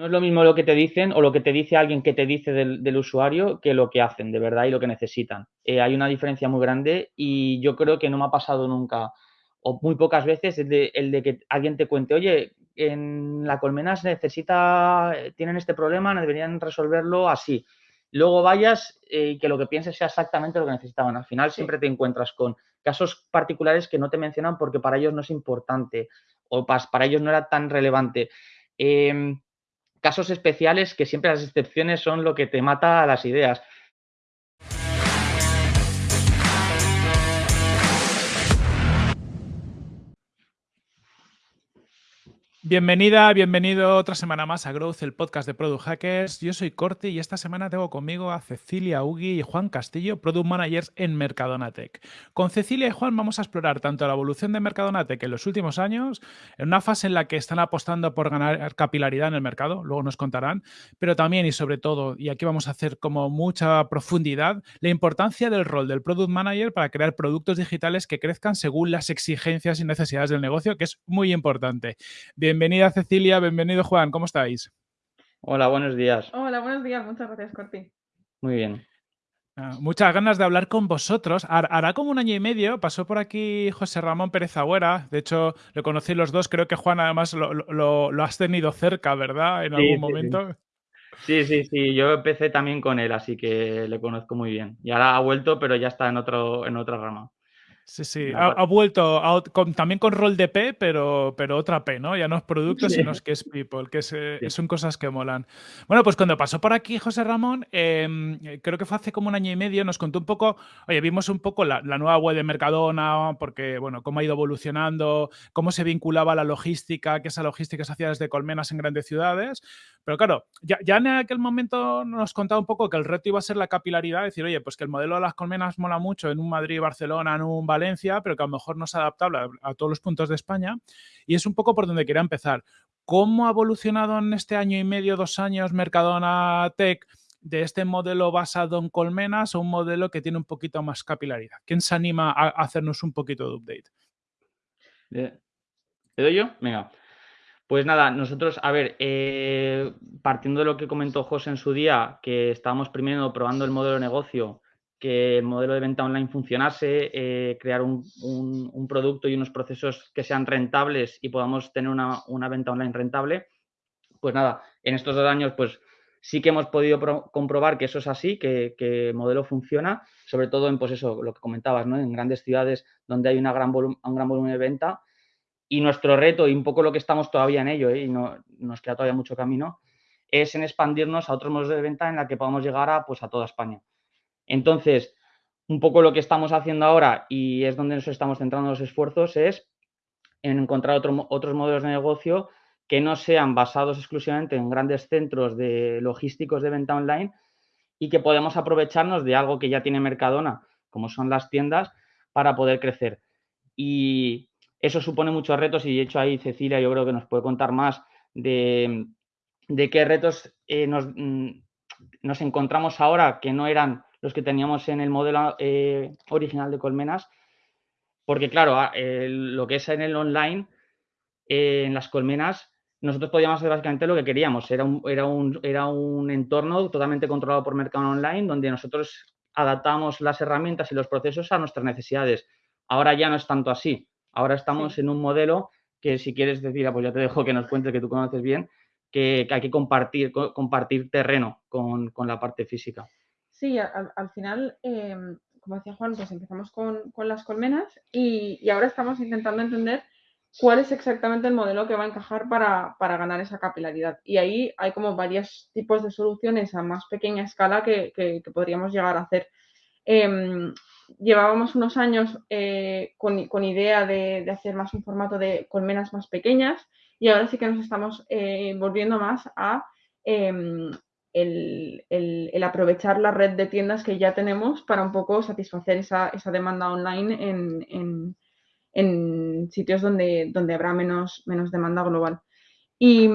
no es lo mismo lo que te dicen o lo que te dice alguien que te dice del, usuario que lo que hacen de verdad y lo que necesitan. Eh, hay una diferencia muy grande y yo creo que no me ha pasado nunca o muy pocas veces el de, el de que alguien te cuente, oye, en la colmena se necesita, tienen este problema, deberían resolverlo así. Luego vayas eh, y que lo que pienses sea exactamente lo que necesitaban. Al final siempre te encuentras con casos particulares que no te mencionan porque para ellos no es importante o para ellos no era tan relevante. Em, casos especiales que siempre las excepciones son lo que te mata a las ideas. Bienvenida, bienvenido otra semana más a Growth, el podcast de Product Hackers. Yo soy Corti y esta semana tengo conmigo a Cecilia Ugi y Juan Castillo, Product Managers en Mercadonatec. Con Cecilia y Juan vamos a explorar tanto la evolución de Mercadonatec en los últimos años, en una fase en la que están apostando por ganar capilaridad en el mercado, luego nos contarán, pero también y sobre todo, y aquí vamos a hacer como mucha profundidad, la importancia del rol del Product Manager para crear productos digitales que crezcan según las exigencias y necesidades del negocio, que es muy importante. Bienvenida Cecilia, bienvenido Juan, ¿cómo estáis? Hola, buenos días. Hola, buenos días, muchas gracias, Corti. Muy bien. Ah, muchas ganas de hablar con vosotros. Hará como un año y medio, pasó por aquí José Ramón Pérez Agüera. De hecho, lo conocí los dos. Creo que Juan, además, lo, has tenido cerca, ¿verdad? En algún momento. Sí. sí. sí, Yo empecé también con él, así que le conozco muy bien. Y ahora ha vuelto, pero ya está en, otro, en otra rama. Sí, sí, ha, vuelto también con rol de P, pero, pero otra P, ¿no? Ya no es producto, sino que es people, que eh, son cosas que molan. Bueno, pues cuando pasó por aquí José Ramón, em, creo que fue hace como un año y medio, nos contó un poco, oye, vimos un poco la, nueva web de Mercadona, porque, bueno, cómo ha ido evolucionando, cómo se vinculaba la logística, que esa logística se hacía desde colmenas en grandes ciudades, pero claro, ya, ya, en aquel momento nos contaba un poco que el reto iba a ser la capilaridad, decir, oye, pues que el modelo de las colmenas mola mucho en un Madrid, Barcelona, en un Valencia, pero que a lo mejor no es adaptable a, todos los puntos de España. Y es un poco por donde quería empezar. ¿Cómo ha evolucionado en este año y medio, dos años, Mercadona Tech? de este modelo basado en colmenas a un modelo que tiene un poquito más capilaridad. ¿Quién se anima a hacernos un poquito de update? ¿Te doy yo? Venga. Pues nada, nosotros, a ver, eh, partiendo de lo que comentó José en su día, que estábamos primero probando el modelo de negocio, que el modelo de venta online funcionase, eh, crear un, producto y unos procesos que sean rentables y podamos tener una, venta online rentable, pues nada, en estos dos años, pues sí que hemos podido comprobar que eso es así, que, el modelo funciona, sobre todo en, pues eso, lo que comentabas, ¿no? En grandes ciudades donde hay una gran un gran volumen de venta y nuestro reto, y un poco lo que estamos todavía en ello, ¿eh? y no, nos queda todavía mucho camino, es en expandirnos a otros modos de venta en la que podamos llegar a, pues, a toda España. Entonces, un poco lo que estamos haciendo ahora, y es donde nos estamos centrando los esfuerzos, es en encontrar otros modelos de negocio que no sean basados exclusivamente en grandes centros de logísticos de venta online y que podamos aprovecharnos de algo que ya tiene Mercadona, como son las tiendas, para poder crecer. Y, eso supone muchos retos y de hecho ahí Cecilia yo creo que nos puede contar más de, qué retos eh, mm, nos, encontramos ahora que no eran los que teníamos en el modelo eh, original de Colmenas. Porque claro, ah, lo que es en el online, eh, en las colmenas, nosotros podíamos hacer básicamente lo que queríamos. Era un, era un, era un entorno totalmente controlado por Mercado Online donde nosotros adaptamos las herramientas y los procesos a nuestras necesidades. Ahora ya no es tanto así. Ahora estamos en un modelo que si quieres decir, ah, pues ya te dejo que nos cuentes que tú conoces bien, que, hay que compartir, compartir terreno con, la parte física. Sí, al, final, em, como decía Juan, pues empezamos con, las colmenas y, ahora estamos intentando entender cuál es exactamente el modelo que va a encajar para, ganar esa capilaridad. Y ahí hay como varios tipos de soluciones a más pequeña escala que, podríamos llegar a hacer. Em, llevábamos unos años eh, con, idea de, hacer más un formato de colmenas más pequeñas y ahora sí que nos estamos eh, volviendo más a em, el, aprovechar la red de tiendas que ya tenemos para un poco satisfacer esa, demanda online en, sitios donde, donde habrá menos, menos demanda global. Y,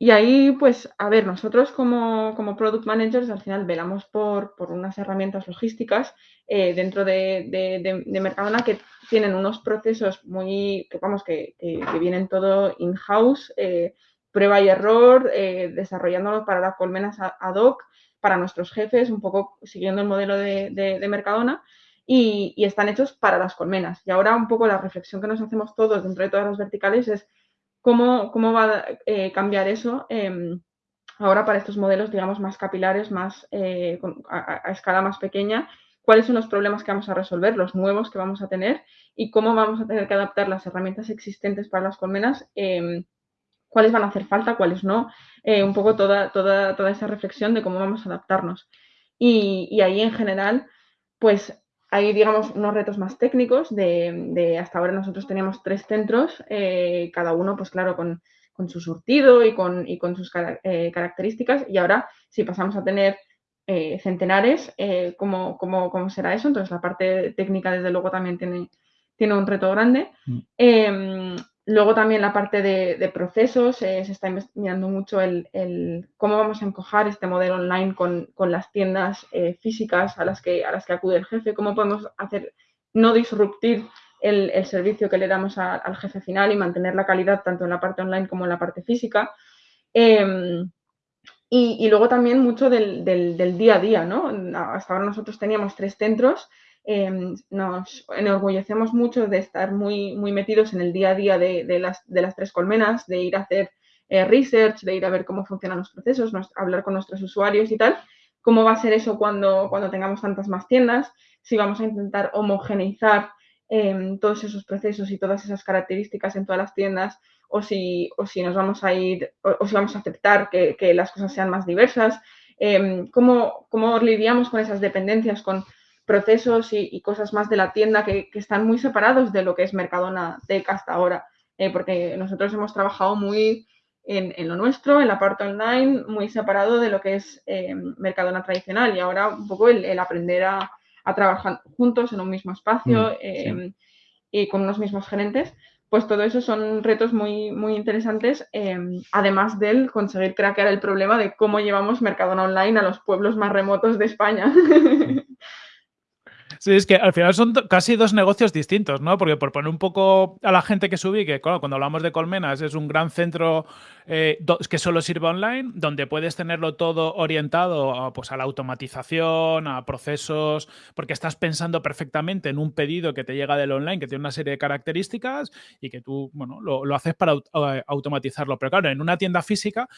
y ahí, pues, a ver, nosotros como, product managers al final velamos por, unas herramientas logísticas eh, dentro de, Mercadona que tienen unos procesos muy, que vamos, que, vienen todo in-house, eh, prueba y error, eh, desarrollándolo para las colmenas ad hoc, para nuestros jefes, un poco siguiendo el modelo de, Mercadona. Y, están hechos para las colmenas. Y ahora un poco la reflexión que nos hacemos todos dentro de todas las verticales es cómo, cómo va a eh, cambiar eso em, ahora para estos modelos, digamos, más capilares, más eh, a, escala más pequeña, cuáles son los problemas que vamos a resolver, los nuevos que vamos a tener y cómo vamos a tener que adaptar las herramientas existentes para las colmenas em, cuáles van a hacer falta, cuáles no, eh, un poco toda, toda, toda esa reflexión de cómo vamos a adaptarnos. Y, ahí en general, pues hay, digamos, unos retos más técnicos de, hasta ahora nosotros teníamos tres centros, eh, cada uno, pues claro, con, su surtido y con, con sus eh, características. Y ahora, si pasamos a tener centenares, ¿cómo, cómo, será eso? Entonces, la parte técnica, desde luego, también tiene, tiene un reto grande. Mm. Luego también la parte de, procesos, eh, se está investigando mucho el, cómo vamos a encojar este modelo online con, las tiendas eh, físicas a las, que, a las que acude el jefe, cómo podemos hacer, no disruptir el, servicio que le damos al jefe final y mantener la calidad tanto en la parte online como en la parte física. Em, y, luego también mucho del, del, día a día, ¿no? Hasta ahora nosotros teníamos tres centros Em, nos enorgullecemos mucho de estar muy, muy metidos en el día a día de, las, de las, tres colmenas, de ir a hacer eh, research, de ir a ver cómo funcionan los procesos, hablar con nuestros usuarios y tal. ¿Cómo va a ser eso cuando, cuando tengamos tantas más tiendas? Si vamos a intentar homogeneizar em, todos esos procesos y todas esas características en todas las tiendas o si, o si nos vamos a ir, o, si vamos a aceptar que, que, las cosas sean más diversas. Em, ¿cómo, ¿Cómo lidiamos con esas dependencias, con procesos y, cosas más de la tienda que, están muy separados de lo que es Mercadona Tech hasta ahora, eh, porque nosotros hemos trabajado muy en, lo nuestro, en la parte online, muy separado de lo que es eh, Mercadona tradicional y ahora un poco el, aprender a, trabajar juntos en un mismo espacio mm, eh, y con unos mismos gerentes, pues todo eso son retos muy, muy interesantes, además del conseguir craquear el problema de cómo llevamos Mercadona Online a los pueblos más remotos de España. Sí, es que al final son casi dos negocios distintos, ¿no? Porque por poner un poco a la gente que subí, que claro, cuando hablamos de Colmenas es un gran centro eh, que solo sirve online, donde puedes tenerlo todo orientado a, pues, a la automatización, a procesos, porque estás pensando perfectamente en un pedido que te llega del online, que tiene una serie de características y que tú, bueno, lo, lo haces para automatizarlo. Pero claro, en una tienda física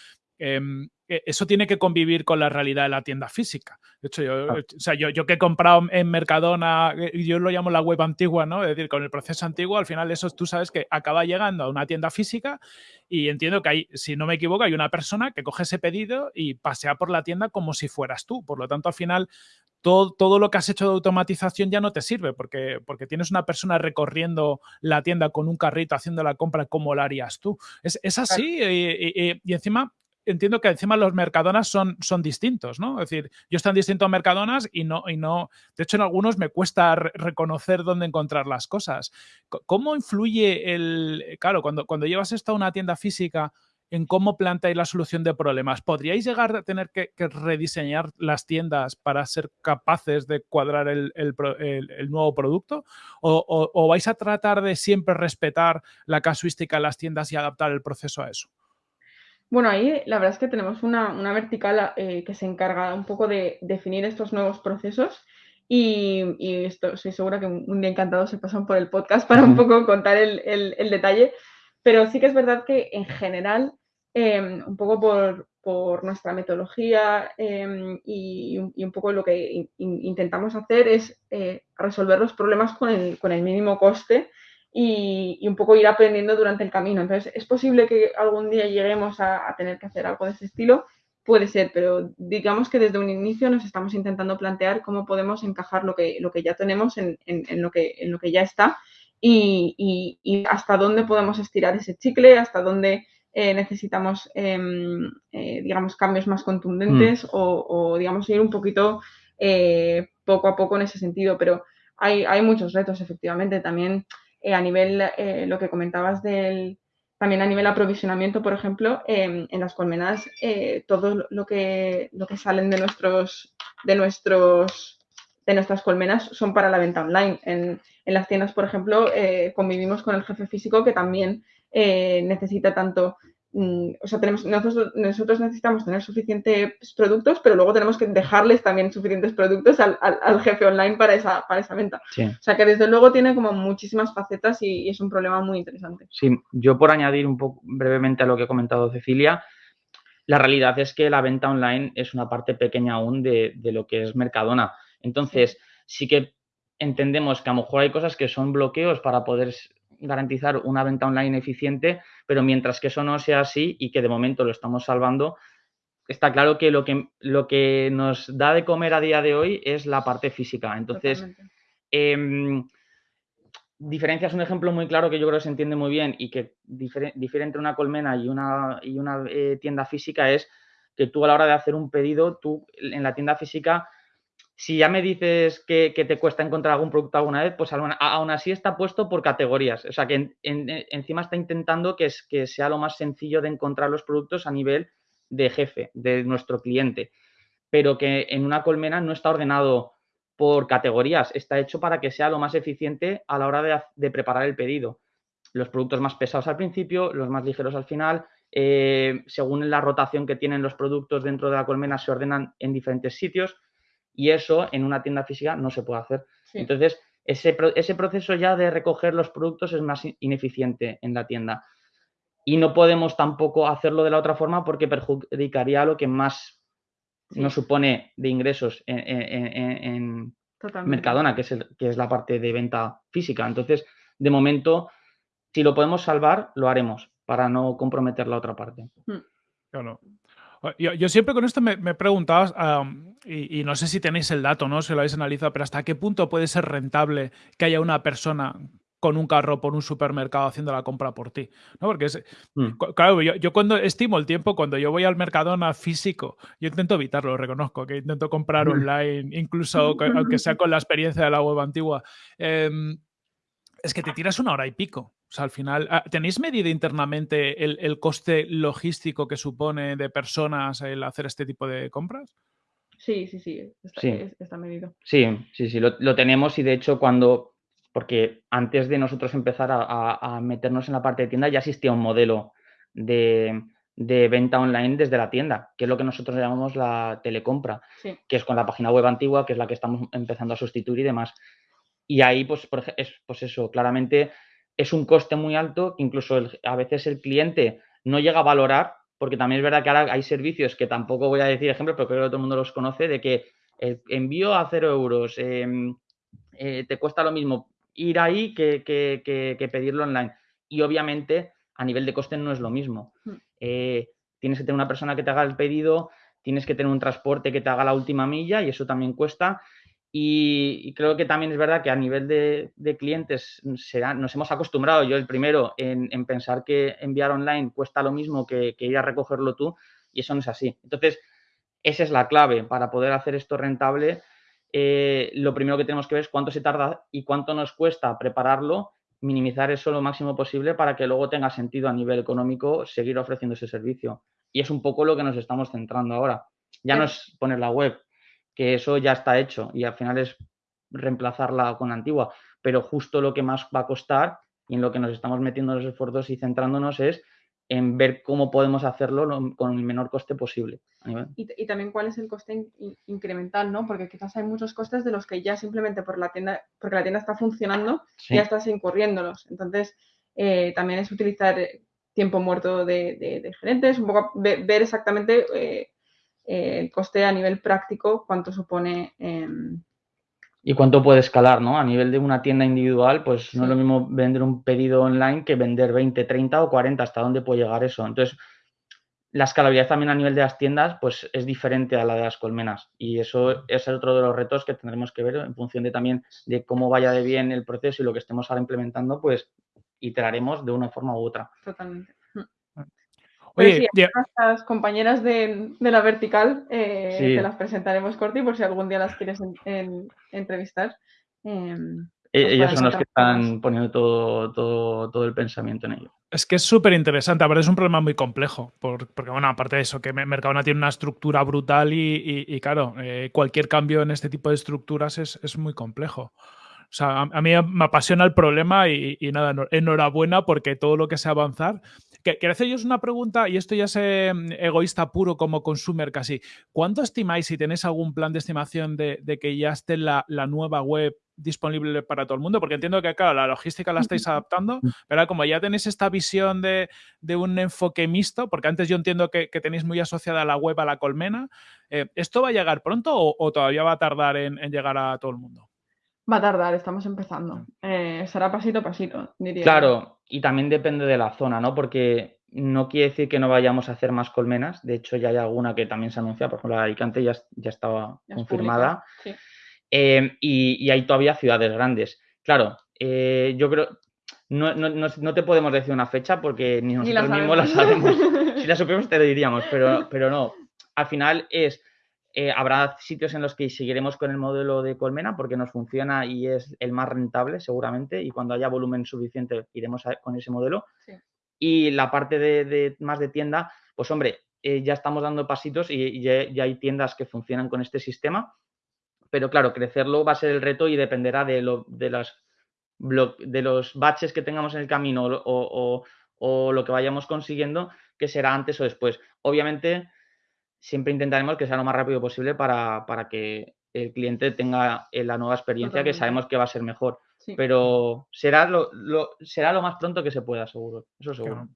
Em, e, eso tiene que convivir con la realidad de la tienda física. De hecho, yo, o sea, yo, yo, que he comprado en Mercadona, eh, yo lo llamo la web antigua, ¿no? Es decir, con el proceso antiguo, al final eso tú sabes que acaba llegando a una tienda física y entiendo que hay, si no me equivoco, hay una persona que coge ese pedido y pasea por la tienda como si fueras tú. Por lo tanto, al final, todo, todo, lo que has hecho de automatización ya no te sirve porque, porque tienes una persona recorriendo la tienda con un carrito haciendo la compra como la harías tú. Es, es así y, encima entiendo que encima los Mercadonas son, son distintos, ¿no? Es decir, yo están distintos Mercadonas y no, y no, de hecho en algunos me cuesta reconocer dónde encontrar las cosas. ¿Cómo influye el, claro, cuando, cuando llevas esto a una tienda física, en cómo planteáis la solución de problemas. ¿Podríais llegar a tener que, rediseñar las tiendas para ser capaces de cuadrar el, nuevo producto? ¿O, o, vais a tratar de siempre respetar la casuística de las tiendas y adaptar el proceso a eso? Bueno, ahí la verdad es que tenemos una, vertical eh, que se encarga un poco de definir estos nuevos procesos y, esto, soy segura que un, día encantado se pasan por el podcast para un poco contar el, detalle, pero sí que es verdad que en general, em, un poco por, nuestra metodología em, y, un poco lo que intentamos hacer es eh, resolver los problemas con el, con el mínimo coste y, un poco ir aprendiendo durante el camino. Entonces, ¿es posible que algún día lleguemos a, tener que hacer algo de ese estilo? Puede ser, pero digamos que desde un inicio nos estamos intentando plantear cómo podemos encajar lo que, lo que ya tenemos en, en, lo, que, en lo que ya está y, y, hasta dónde podemos estirar ese chicle, hasta dónde eh, necesitamos, em, eh, digamos, cambios más contundentes mm. o, o, digamos, ir un poquito eh, poco a poco en ese sentido. Pero hay, hay muchos retos, efectivamente. También eh, a nivel, eh, lo que comentabas del, también a nivel aprovisionamiento, por ejemplo, em, en las colmenas, eh, todo lo que, lo que salen de nuestros, de nuestros de nuestras colmenas son para la venta online. En, en las tiendas, por ejemplo, convivimos con el jefe físico que también necesita tanto o sea, tenemos, nosotros, necesitamos tener suficientes productos, pero luego tenemos que dejarles también suficientes productos al, jefe online para esa, para esa venta. O sea, que desde luego tiene como muchísimas facetas y, es un problema muy interesante. Sí, yo por añadir un poco brevemente a lo que ha comentado Cecilia, la realidad es que la venta online es una parte pequeña aún de, de lo que es Mercadona. Entonces, sí que entendemos que a lo mejor hay cosas que son bloqueos para poder garantizar una venta online eficiente, pero mientras que eso no sea así y que de momento lo estamos salvando, está claro que lo que, lo que nos da de comer a día de hoy es la parte física. Entonces, eh, diferencias un ejemplo muy claro que yo creo que se entiende muy bien y que difiere, entre una colmena y una, y una eh, tienda física es que tú a la hora de hacer un pedido, tú en la tienda física si ya me dices que, te cuesta encontrar algún producto alguna vez, pues aún, así está puesto por categorías. O sea, que encima está intentando que sea lo más sencillo de encontrar los productos a nivel de jefe, de nuestro cliente. Pero que en una colmena no está ordenado por categorías, está hecho para que sea lo más eficiente a la hora de, preparar el pedido. Los productos más pesados al principio, los más ligeros al final, eh, según la rotación que tienen los productos dentro de la colmena, se ordenan en diferentes sitios y eso en una tienda física no se puede hacer. Entonces, ese, ese, proceso ya de recoger los productos es más ineficiente en la tienda. Y no podemos tampoco hacerlo de la otra forma porque perjudicaría a lo que más nos supone de ingresos en, Mercadona, que es, que es la parte de venta física. Entonces, de momento, si lo podemos salvar, lo haremos para no comprometer la otra parte. Hmm. Claro. Yo, siempre con esto me, me preguntaba, y, no sé si tenéis el dato, ¿no? Si lo habéis analizado, pero ¿hasta qué punto puede ser rentable que haya una persona con un carro por un supermercado haciendo la compra por ti? ¿No? Porque es, mm. claro, yo, cuando estimo el tiempo, cuando yo voy al Mercadona físico, yo intento evitarlo, reconozco, que intento comprar mm. online, incluso aunque sea con la experiencia de la web antigua. Em, es que te tiras una hora y pico. O sea, al final, ah, ¿tenéis medido internamente el, coste logístico que supone de personas el hacer este tipo de compras? Sí, sí, sí, está, medido. Sí, sí, sí, lo, tenemos y de hecho cuando, porque antes de nosotros empezar a, meternos en la parte de tienda ya existía un modelo de, venta online desde la tienda, que es lo que nosotros llamamos la telecompra, que es con la página web antigua, que es la que estamos empezando a sustituir y demás. Y ahí, pues, por, es, pues eso, claramente es un coste muy alto que incluso a veces el cliente no llega a valorar, porque también es verdad que ahora hay servicios que tampoco voy a decir ejemplos, pero creo que todo el mundo los conoce, de que el envío a cero euros em, eh, te cuesta lo mismo ir ahí que, que, pedirlo online. Y obviamente a nivel de coste no es lo mismo. Hmm. Eh, tienes que tener una persona que te haga el pedido, tienes que tener un transporte que te haga la última milla y eso también cuesta. Y, creo que también es verdad que a nivel de, clientes nos hemos acostumbrado, yo el primero, en, pensar que enviar online cuesta lo mismo que, ir a recogerlo tú, y eso no es así. Entonces, esa es la clave para poder hacer esto rentable. Eh, lo primero que tenemos que ver es cuánto se tarda y cuánto nos cuesta prepararlo, minimizar eso lo máximo posible para que luego tenga sentido a nivel económico seguir ofreciendo ese servicio. Y es un poco lo que nos estamos centrando ahora. Ya no es poner la web, que eso ya está hecho y al final es reemplazarla con la antigua. Pero justo lo que más va a costar y en lo que nos estamos metiendo los esfuerzos y centrándonos es en ver cómo podemos hacerlo con el menor coste posible. Y, también cuál es el coste incremental, ¿no? Porque quizás hay muchos costes de los que ya simplemente por la tienda, porque la tienda está funcionando, ya estás incurriéndolos. Entonces, eh, también es utilizar tiempo muerto de, gerentes, un poco ver, exactamente eh, eh, el coste a nivel práctico, cuánto supone. Em, y cuánto puede escalar, ¿no? A nivel de una tienda individual, pues no es lo mismo vender un pedido online que vender 20, 30 o 40, hasta dónde puede llegar eso. Entonces, la escalabilidad también a nivel de las tiendas, pues es diferente a la de las colmenas. Y eso es otro de los retos que tendremos que ver en función de también de cómo vaya de bien el proceso y lo que estemos ahora implementando, pues iteraremos de una forma u otra. Totalmente. Oye, nuestras compañeras de, la vertical eh, te las presentaremos, Corti, por si algún día las quieres entrevistar. Em, e-, ellas son las que están poniendo todo, todo, todo, el pensamiento en ello. Es que es súper interesante, ver, es un problema muy complejo, porque bueno, aparte de eso, que Mercadona tiene una estructura brutal y, claro, eh, cualquier cambio en este tipo de estructuras es, es muy complejo. O sea, a, mí me apasiona el problema y, nada, enhorabuena porque todo lo que sea avanzar. Quiero hacer yo una pregunta, y esto ya es em, egoísta puro como consumer casi. ¿Cuánto estimáis, si tenéis algún plan de estimación de, que ya esté la, la nueva web disponible para todo el mundo? Porque entiendo que, claro, la logística la estáis adaptando, pero como ya tenéis esta visión de, un enfoque mixto, porque antes yo entiendo que, tenéis muy asociada la web a la colmena, eh, ¿esto va a llegar pronto o, todavía va a tardar en, llegar a todo el mundo? Va a tardar, estamos empezando. Eh, será pasito a pasito, diría. Claro, y también depende de la zona, ¿no? Porque no quiere decir que no vayamos a hacer más colmenas. De hecho, ya hay alguna que también se anuncia. Por ejemplo, la de Alicante ya, ya estaba confirmada. Sí. Em, y, hay todavía ciudades grandes. Claro, eh, yo creo, no, no, te podemos decir una fecha porque ni nosotros mismos la sabemos. si la supiéramos te lo diríamos, pero, pero no. Al final es, eh, habrá sitios en los que seguiremos con el modelo de colmena porque nos funciona y es el más rentable seguramente y cuando haya volumen suficiente iremos con ese modelo. Y la parte de, más de tienda, pues hombre, eh, ya estamos dando pasitos y, ya, hay tiendas que funcionan con este sistema pero claro, crecerlo va a ser el reto y dependerá de, lo, de, las, de los baches que tengamos en el camino o, lo que vayamos consiguiendo, que será antes o después. Obviamente, siempre intentaremos que sea lo más rápido posible para, que el cliente tenga eh, la nueva experiencia que sabemos que va a ser mejor. Pero será lo, será lo más pronto que se pueda, seguro. Eso seguro.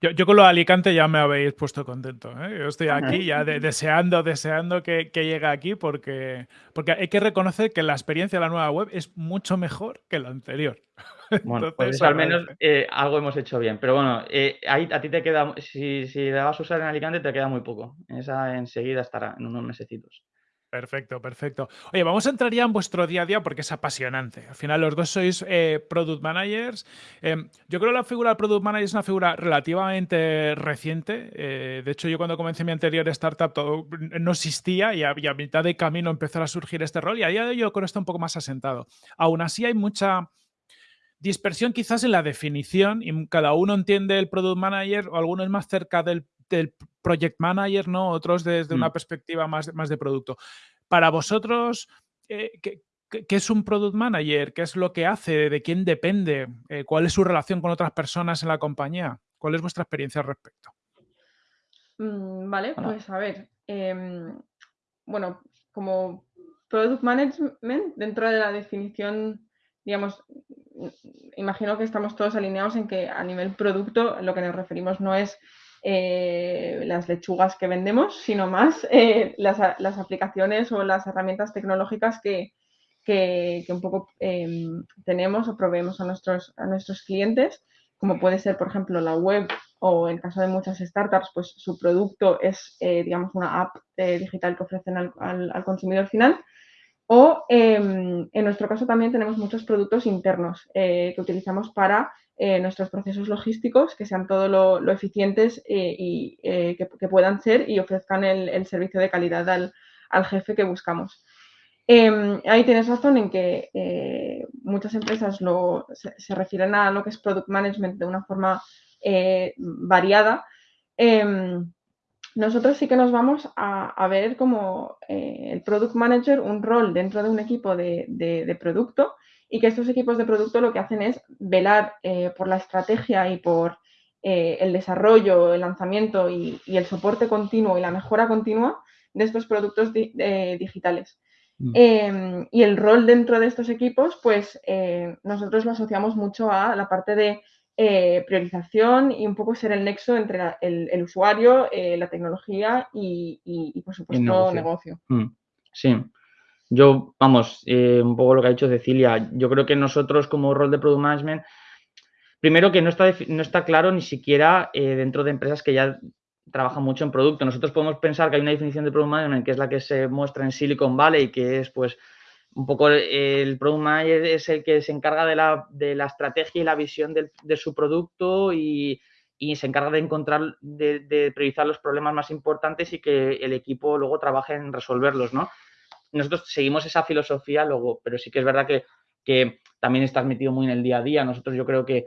Yo, con lo de Alicante ya me habéis puesto contento. ¿eh? Yo estoy aquí ya deseando, deseando que, llegue aquí porque, porque hay que reconocer que la experiencia de la nueva web es mucho mejor que la anterior. Bueno, pues al menos eh, algo hemos hecho bien. Pero bueno, eh, ahí a ti te queda, si, si la vas a usar en Alicante, te queda muy poco. Esa enseguida estará en unos mesecitos. Perfecto, perfecto. Oye, vamos a entrar ya en vuestro día a día porque es apasionante. Al final los dos sois eh, product managers. Em, yo creo que la figura del product manager es una figura relativamente reciente. Eh, de hecho, yo cuando comencé mi anterior startup todo no existía y a, mitad de camino empezó a surgir este rol y a día de hoy yo creo que está un poco más asentado. Aún así hay mucha dispersión quizás en la definición y cada uno entiende el product manager o alguno es más cerca del del project manager, ¿no? Otros desde una mm. perspectiva más, más de producto. Para vosotros, eh, ¿qué, es un product manager? ¿Qué es lo que hace? ¿De quién depende? Eh, ¿Cuál es su relación con otras personas en la compañía? ¿Cuál es vuestra experiencia al respecto? Mm, vale, pues a ver. Em, bueno, como product management, dentro de la definición, digamos, imagino que estamos todos alineados en que a nivel producto lo que nos referimos no es eh, las lechugas que vendemos, sino más eh, las, aplicaciones o las herramientas tecnológicas que, un poco em, tenemos o proveemos a nuestros, a nuestros clientes, como puede ser, por ejemplo, la web o en caso de muchas startups, pues su producto es, eh, digamos, una app digital que ofrecen al, consumidor final. O em, en nuestro caso también tenemos muchos productos internos que utilizamos para eh, nuestros procesos logísticos, que sean todo lo, eficientes eh, y eh, que, puedan ser y ofrezcan el, servicio de calidad al, jefe que buscamos. Em, ahí tienes razón en que muchas empresas se, refieren a lo que es product management de una forma variada. Nosotros sí que nos vamos a, ver como el product manager un rol dentro de un equipo de producto y que estos equipos de producto lo que hacen es velar eh, por la estrategia y por eh, el desarrollo, el lanzamiento y, el soporte continuo y la mejora continua de estos productos eh, digitales. Mm. Em, y el rol dentro de estos equipos, pues nosotros lo asociamos mucho a la parte de priorización y un poco ser el nexo entre el, usuario, la tecnología y, por supuesto, negocio. Mm. Sí, yo, vamos, eh, un poco lo que ha dicho Cecilia, yo creo que nosotros como rol de Product Management, primero que no está, no está claro ni siquiera eh, dentro de empresas que ya trabajan mucho en producto. Nosotros podemos pensar que hay una definición de Product Management que es la que se muestra en Silicon Valley, que es pues un poco el Product es el que se encarga de la, de la estrategia y la visión de su producto y, y, se encarga de encontrar, de, de priorizar los problemas más importantes y que el equipo luego trabaje en resolverlos, ¿no? nosotros seguimos esa filosofía luego, pero sí que es verdad que, también estás metido muy en el día a día. Nosotros yo creo que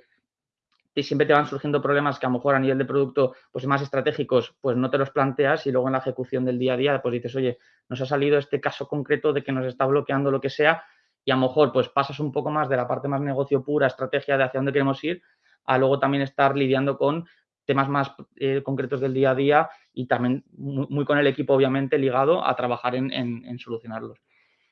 siempre te van surgiendo problemas que a lo mejor a nivel de producto pues más estratégicos pues no te los planteas y luego en la ejecución del día a día pues dices, oye, nos ha salido este caso concreto de que nos está bloqueando lo que sea y a lo mejor pues pasas un poco más de la parte más negocio pura, estrategia de hacia dónde queremos ir, a luego también estar lidiando con temas más eh, concretos del día a día y también muy, con el equipo obviamente ligado a trabajar en, solucionarlos.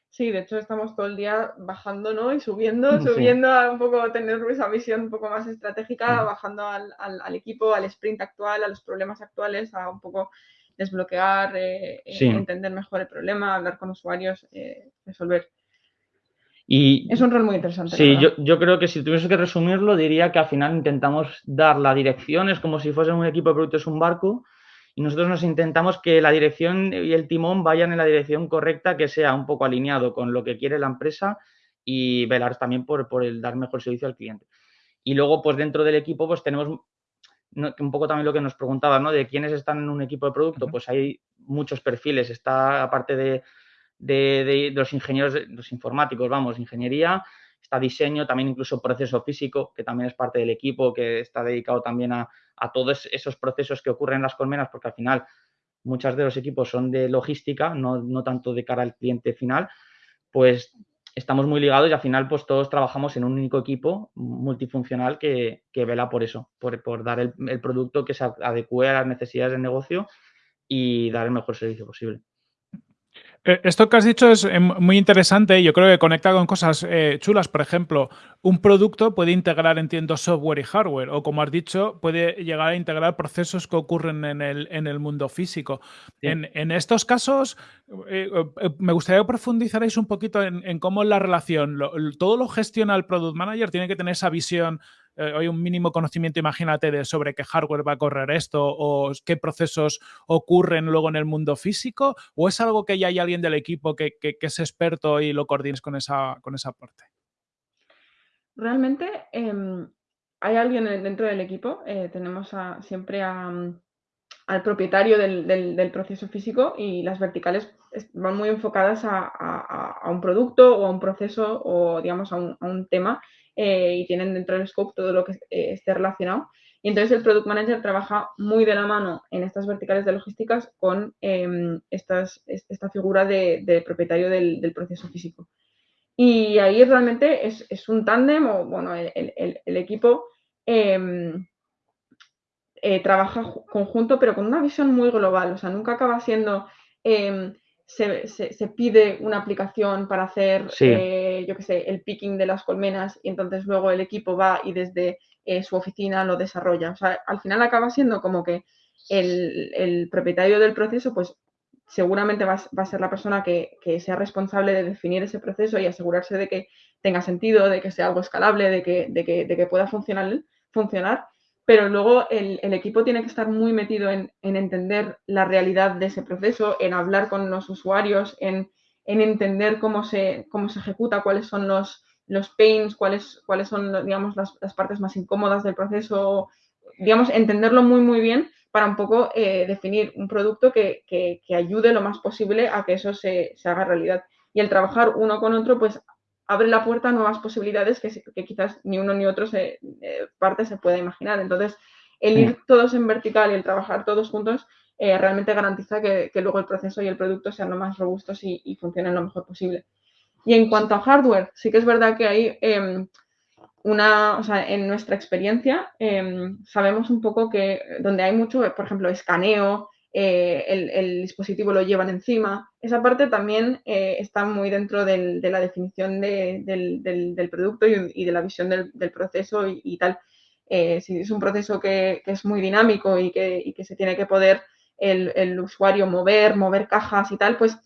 Sí, de hecho estamos todo el día bajando ¿no? y subiendo, subiendo a un poco tener esa visión un poco más estratégica, bajando al, al, equipo, al sprint actual, a los problemas actuales, a un poco desbloquear, eh, eh, entender mejor el problema, hablar con usuarios, resolver es un rol muy interesante. Sí, yo, creo que si tuviese que resumirlo, diría que al final intentamos dar la dirección, es como si fuese un equipo de productos un barco, y nosotros nos intentamos que la dirección y el timón vayan en la dirección correcta, que sea un poco alineado con lo que quiere la empresa y velar también por, el dar mejor servicio al cliente. Y luego, pues dentro del equipo, pues tenemos un poco también lo que nos preguntaba, ¿no? De quiénes están en un equipo de producto, pues hay muchos perfiles. Está, aparte de, de, los ingenieros, los informáticos, vamos, ingeniería, está diseño, también incluso proceso físico, que también es parte del equipo, que está dedicado también a, todos esos procesos que ocurren en las colmenas, porque al final muchos de los equipos son de logística, no, tanto de cara al cliente final, pues estamos muy ligados y al final pues todos trabajamos en un único equipo multifuncional que, vela por eso, por, dar el, el, producto que se adecue a las necesidades del negocio y dar el mejor servicio posible. Eh, esto que has dicho es em, muy interesante y yo creo que conecta con cosas eh, chulas. Por ejemplo, un producto puede integrar, entiendo, software y hardware, o como has dicho, puede llegar a integrar procesos que ocurren en el, en el mundo físico. En, estos casos, eh, me gustaría que profundizarais un poquito en, cómo es la relación. todo lo gestiona el product manager, tiene que tener esa visión eh, hay un mínimo conocimiento, imagínate, de sobre qué hardware va a correr esto o qué procesos ocurren luego en el mundo físico, o es algo que ya hay alguien del equipo que, es experto y lo coordines con esa, con esa parte? Realmente em, hay alguien dentro del equipo, eh, tenemos siempre mm, al propietario del, proceso físico y las verticales van muy enfocadas a, un producto o a un proceso o digamos a un tema eh, y tienen dentro del scope todo lo que eh, esté relacionado. Y entonces el Product Manager trabaja muy de la mano en estas verticales de logísticas con em, estas, esta figura de, propietario del, proceso físico. Y ahí realmente es, un tándem o, bueno, el, equipo em, eh, trabaja conjunto, pero con una visión muy global. O sea, nunca acaba siendo em, se, pide una aplicación para hacer, eh, yo qué sé, el picking de las colmenas y entonces luego el equipo va y desde eh, su oficina lo desarrolla. O sea, al final acaba siendo como que el, propietario del proceso, pues seguramente va, a ser la persona que, sea responsable de definir ese proceso y asegurarse de que tenga sentido, de que sea algo escalable, de que, de que, de que pueda funcionar, funcionar pero luego el, equipo tiene que estar muy metido en, entender la realidad de ese proceso, en hablar con los usuarios, en, entender cómo se, cómo se ejecuta, cuáles son los, los pains, cuáles, cuáles son digamos, las, partes más incómodas del proceso, digamos, entenderlo muy, muy bien para un poco eh, definir un producto que, ayude lo más posible a que eso se, se haga realidad. Y el trabajar uno con otro, pues abre la puerta a nuevas posibilidades que, quizás ni uno ni otro se, eh, parte se pueda imaginar. Entonces, el ir todos en vertical y el trabajar todos juntos eh, realmente garantiza que, luego el proceso y el producto sean lo más robustos y, funcionen lo mejor posible. Y en cuanto a hardware, sí que es verdad que hay em, una, o sea, en nuestra experiencia em, sabemos un poco que donde hay mucho, por ejemplo, escaneo, eh, el, dispositivo lo llevan encima. Esa parte también eh, está muy dentro de la definición del, producto y, de la visión del, proceso y, tal. Eh, si es un proceso que, es muy dinámico y que, se tiene que poder el, usuario mover, mover cajas y tal, pues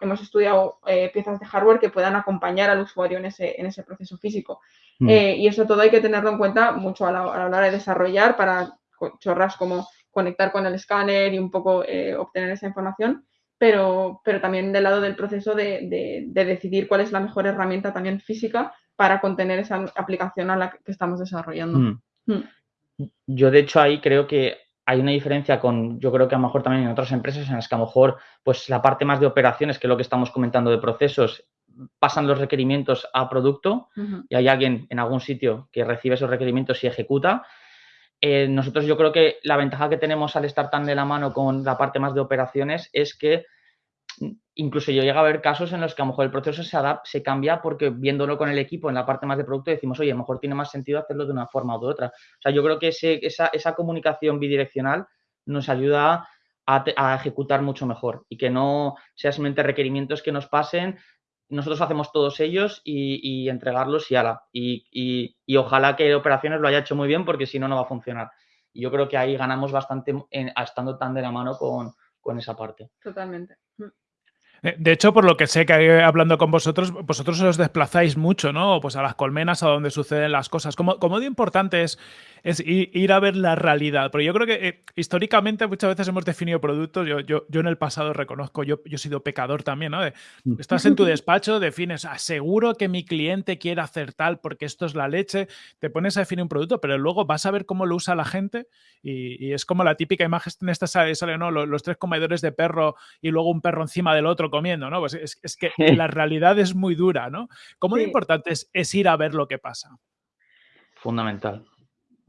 hemos estudiado piezas de hardware que puedan acompañar al usuario en ese, en ese proceso físico. Mm. y eso todo hay que tenerlo en cuenta mucho a la, a la hora de desarrollar para chorras como conectar con el escáner y un poco eh, obtener esa información, pero, pero también del lado del proceso de, decidir cuál es la mejor herramienta también física para contener esa aplicación a la que estamos desarrollando. Hmm. Hmm. Yo, de hecho, ahí creo que hay una diferencia con, yo creo que a lo mejor también en otras empresas en las que a lo mejor, pues la parte más de operaciones, que es lo que estamos comentando de procesos, pasan los requerimientos a producto y hay alguien en algún sitio que recibe esos requerimientos y ejecuta. Eh, nosotros yo creo que la ventaja que tenemos al estar tan de la mano con la parte más de operaciones es que incluso yo llego a ver casos en los que a lo mejor el proceso se adapta, se cambia porque viéndolo con el equipo en la parte más de producto decimos, oye, a lo mejor tiene más sentido hacerlo de una forma u otra. O sea, yo creo que esa, esa, comunicación bidireccional nos ayuda a, ejecutar mucho mejor y que no sea simplemente requerimientos que nos pasen, nosotros hacemos todos ellos y, entregarlos y ala. Y, y, ojalá que operaciones lo haya hecho muy bien porque si no, no va a funcionar. Y yo creo que ahí ganamos bastante estando tan de la mano con, con esa parte. Totalmente. Mm. Eh, de hecho, por lo que sé que hablando con vosotros, vosotros os desplazáis mucho, ¿no? Pues a las colmenas, a donde suceden las cosas. ¿Cómo, cómo de importante es es ir a ver la realidad. Pero yo creo que eh, históricamente muchas veces hemos definido productos, yo, yo, yo en el pasado reconozco, yo, yo he sido pecador también, ¿no? Mm. estás en tu despacho, defines, aseguro que mi cliente quiere hacer tal porque esto es la leche, te pones a definir un producto, pero luego vas a ver cómo lo usa la gente y, es como la típica imagen en esta sale, sale ¿no? Los, tres comedores de perro y luego un perro encima del otro comiendo, ¿no? Pues es, es que la realidad es muy dura, ¿no? ¿Cómo de importante es, es ir a ver lo que pasa? Fundamental.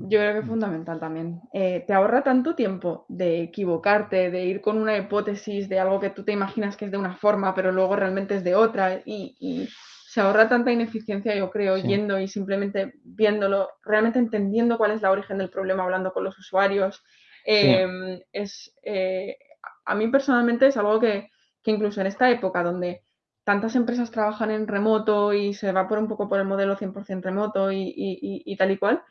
Yo creo que es fundamental también. Eh, te ahorra tanto tiempo de equivocarte, de ir con una hipótesis de algo que tú te imaginas que es de una forma, pero luego realmente es de otra. Y, se ahorra tanta ineficiencia, yo creo, yendo y simplemente viéndolo, realmente entendiendo cuál es la origen del problema, hablando con los usuarios. Em, es, eh, a mí personalmente es algo que, que incluso en esta época donde tantas empresas trabajan en remoto y se va por un poco por el modelo 100% remoto y, y, tal y cual,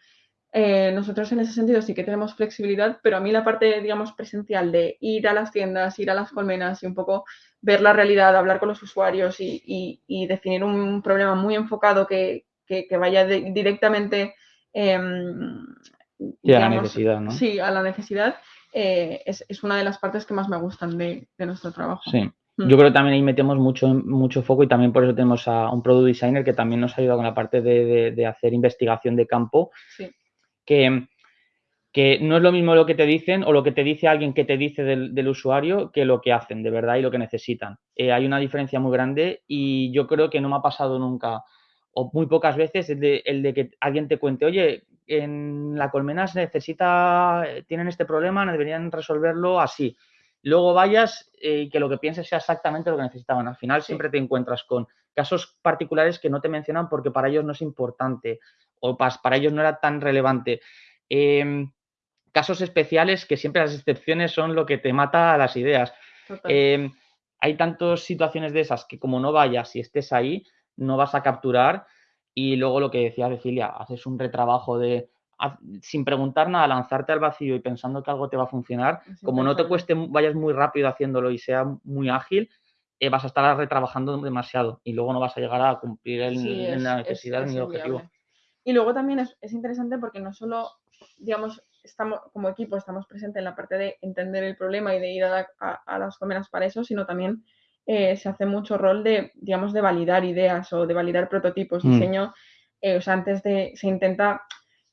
eh, nosotros en ese sentido sí que tenemos flexibilidad, pero a mí la parte, digamos, presencial de ir a las tiendas, ir a las colmenas y un poco ver la realidad, hablar con los usuarios y, definir un problema muy enfocado que, vaya directamente em, a la necesidad, ¿no? Sí, a la necesidad, eh, es, una de las partes que más me gustan de, nuestro trabajo. Sí. Mm. Yo creo que también ahí metemos mucho, mucho foco y también por eso tenemos a un product designer que también nos ha ayudado con la parte de, de hacer investigación de campo. Sí que, no es lo mismo lo que te dicen o lo que te dice alguien que te dice del, usuario que lo que hacen de verdad y lo que necesitan. Eh, hay una diferencia muy grande y yo creo que no me ha pasado nunca o muy pocas veces el de, que alguien te cuente, oye, en la colmena se necesita, tienen este problema, deberían resolverlo así. Luego vayas eh, y que lo que pienses sea exactamente lo que necesitaban. Al final siempre te encuentras con casos particulares que no te mencionan porque para ellos no es importante o para ellos no era tan relevante. Em, casos especiales que siempre las excepciones son lo que te mata a las ideas. Em, hay tantas situaciones de esas que como no vayas y estés ahí, no vas a capturar y luego lo que decía Cecilia, haces un retrabajo de sin preguntar nada, lanzarte al vacío y pensando que algo te va a funcionar, como no te cueste, vayas muy rápido haciéndolo y sea muy ágil, eh, vas a estar retrabajando demasiado y luego no vas a llegar a cumplir el, la necesidad ni el objetivo. Y luego también es, interesante porque no solo, digamos, estamos como equipo estamos presentes en la parte de entender el problema y de ir a, las comeras para eso, sino también eh, se hace mucho rol de, digamos, de validar ideas o de validar prototipos, mm. diseño. Eh, o sea, antes de, se intenta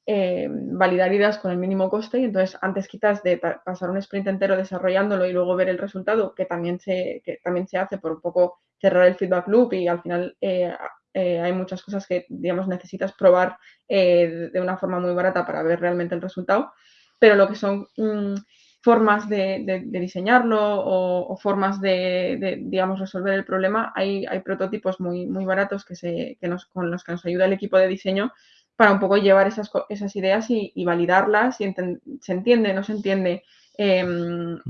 eh, validar ideas con el mínimo coste y entonces antes quizás de pasar un sprint entero desarrollándolo y luego ver el resultado, que también se, que también se hace por un poco cerrar el feedback loop y al final eh, hay muchas cosas que, digamos, necesitas probar eh, de una forma muy barata para ver realmente el resultado, pero lo que son mm, formas de, diseñarlo o, formas de, digamos, resolver el problema, hay, hay prototipos muy, muy baratos que se, que nos, con los que nos ayuda el equipo de diseño para un poco llevar esas, esas ideas y, validarlas, y se entiende, no se entiende. Em, mm.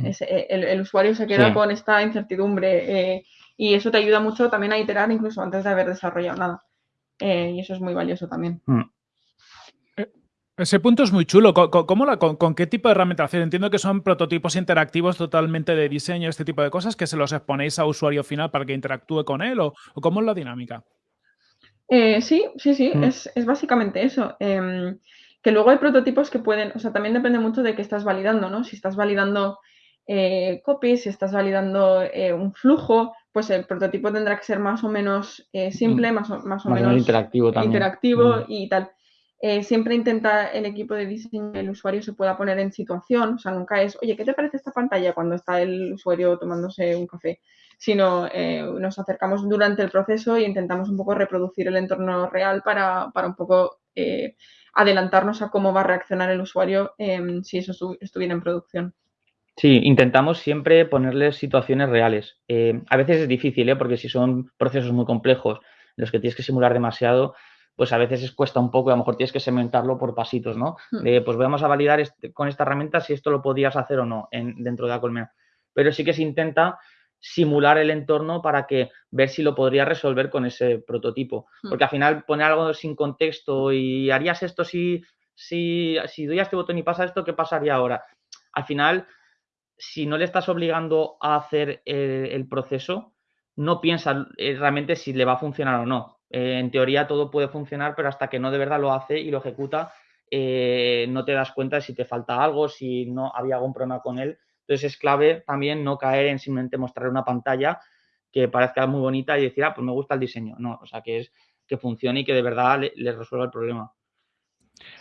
el, usuario se queda con esta incertidumbre. Eh, y eso te ayuda mucho también a iterar incluso antes de haber desarrollado nada. Eh, y eso es muy valioso también. Mm. Eh, ese punto es muy chulo. ¿Con, qué tipo de herramienta Entiendo que son prototipos interactivos totalmente de diseño, este tipo de cosas, que se los exponéis a usuario final para que interactúe con él, o, cómo es la dinámica. Eh, sí, sí, sí, mm. es, básicamente eso. Em, que luego hay prototipos que pueden, o sea, también depende mucho de qué estás validando, ¿no? Si estás validando copies, si estás validando un flujo, pues el prototipo tendrá que ser más o menos eh, simple, mm. más o, más o menos interactivo, también. interactivo mm. y tal. Eh, siempre intenta el equipo de diseño que el usuario se pueda poner en situación, o sea, nunca es, oye, ¿qué te parece esta pantalla cuando está el usuario tomándose un café? Sino eh, nos acercamos durante el proceso e intentamos un poco reproducir el entorno real para, para un poco adelantarnos a cómo va a reaccionar el usuario si eso estuviera en producción. Sí, intentamos siempre ponerles situaciones reales. Eh, a veces es difícil, ¿eh? porque si son procesos muy complejos, los que tienes que simular demasiado, pues a veces cuesta un poco y a lo mejor tienes que segmentarlo por pasitos, ¿no? Hmm. pues vamos a validar este, con esta herramienta si esto lo podías hacer o no en, dentro de la colmena. Pero sí que se intenta simular el entorno para que ver si lo podría resolver con ese prototipo. Hmm. Porque al final poner algo sin contexto y harías esto si, si, si doy a este botón y pasa esto, ¿qué pasaría ahora? Al final, si no le estás obligando a hacer el, proceso, no piensa eh, realmente si le va a funcionar o no. Eh, en teoría todo puede funcionar, pero hasta que no de verdad lo hace y lo ejecuta, eh, no te das cuenta de si te falta algo, si no había algún problema con él. Entonces es clave también no caer en simplemente mostrar una pantalla que parezca muy bonita y decir, ah, pues me gusta el diseño. No, o sea, que es que funcione y que de verdad le, resuelva el problema.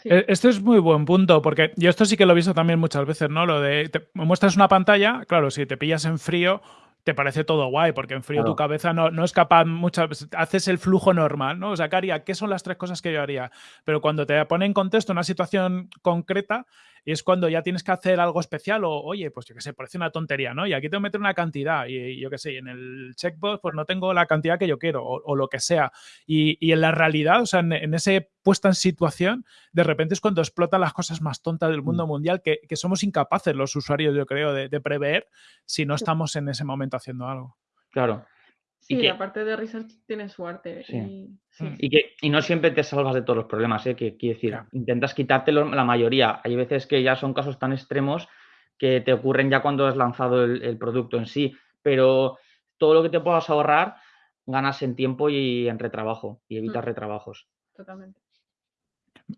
E, esto es muy buen punto, porque yo esto sí que lo he visto también muchas veces, ¿no? Lo de, te muestras una pantalla, claro, si te pillas en frío, te parece todo guay, porque en frío tu cabeza no, no, es capaz muchas haces el flujo normal, ¿no? O sea, ¿qué haría? ¿Qué son las tres cosas que yo haría? Pero cuando te pone en contexto una situación concreta, y es cuando ya tienes que hacer algo especial o, oye, pues yo qué sé, parece una tontería, ¿no? Y aquí tengo que meter una cantidad y, yo qué sé, en el checkbox pues no tengo la cantidad que yo quiero o, lo que sea. Y, y, en la realidad, o sea, en, en, ese puesta en situación, de repente es cuando explotan las cosas más tontas del mundo mm. mundial que, que, somos incapaces los usuarios, yo creo, de, de prever si no estamos en ese momento haciendo algo. Claro. Sí, que, aparte de research tiene suerte. Y, mm. y, que, y no siempre te salvas de todos los problemas, ¿eh? que quiere decir, intentas quitártelo la mayoría. Hay veces que ya son casos tan extremos que te ocurren ya cuando has lanzado el, producto en sí, pero todo lo que te puedas ahorrar ganas en tiempo y en retrabajo y evitas mm. retrabajos. Totalmente.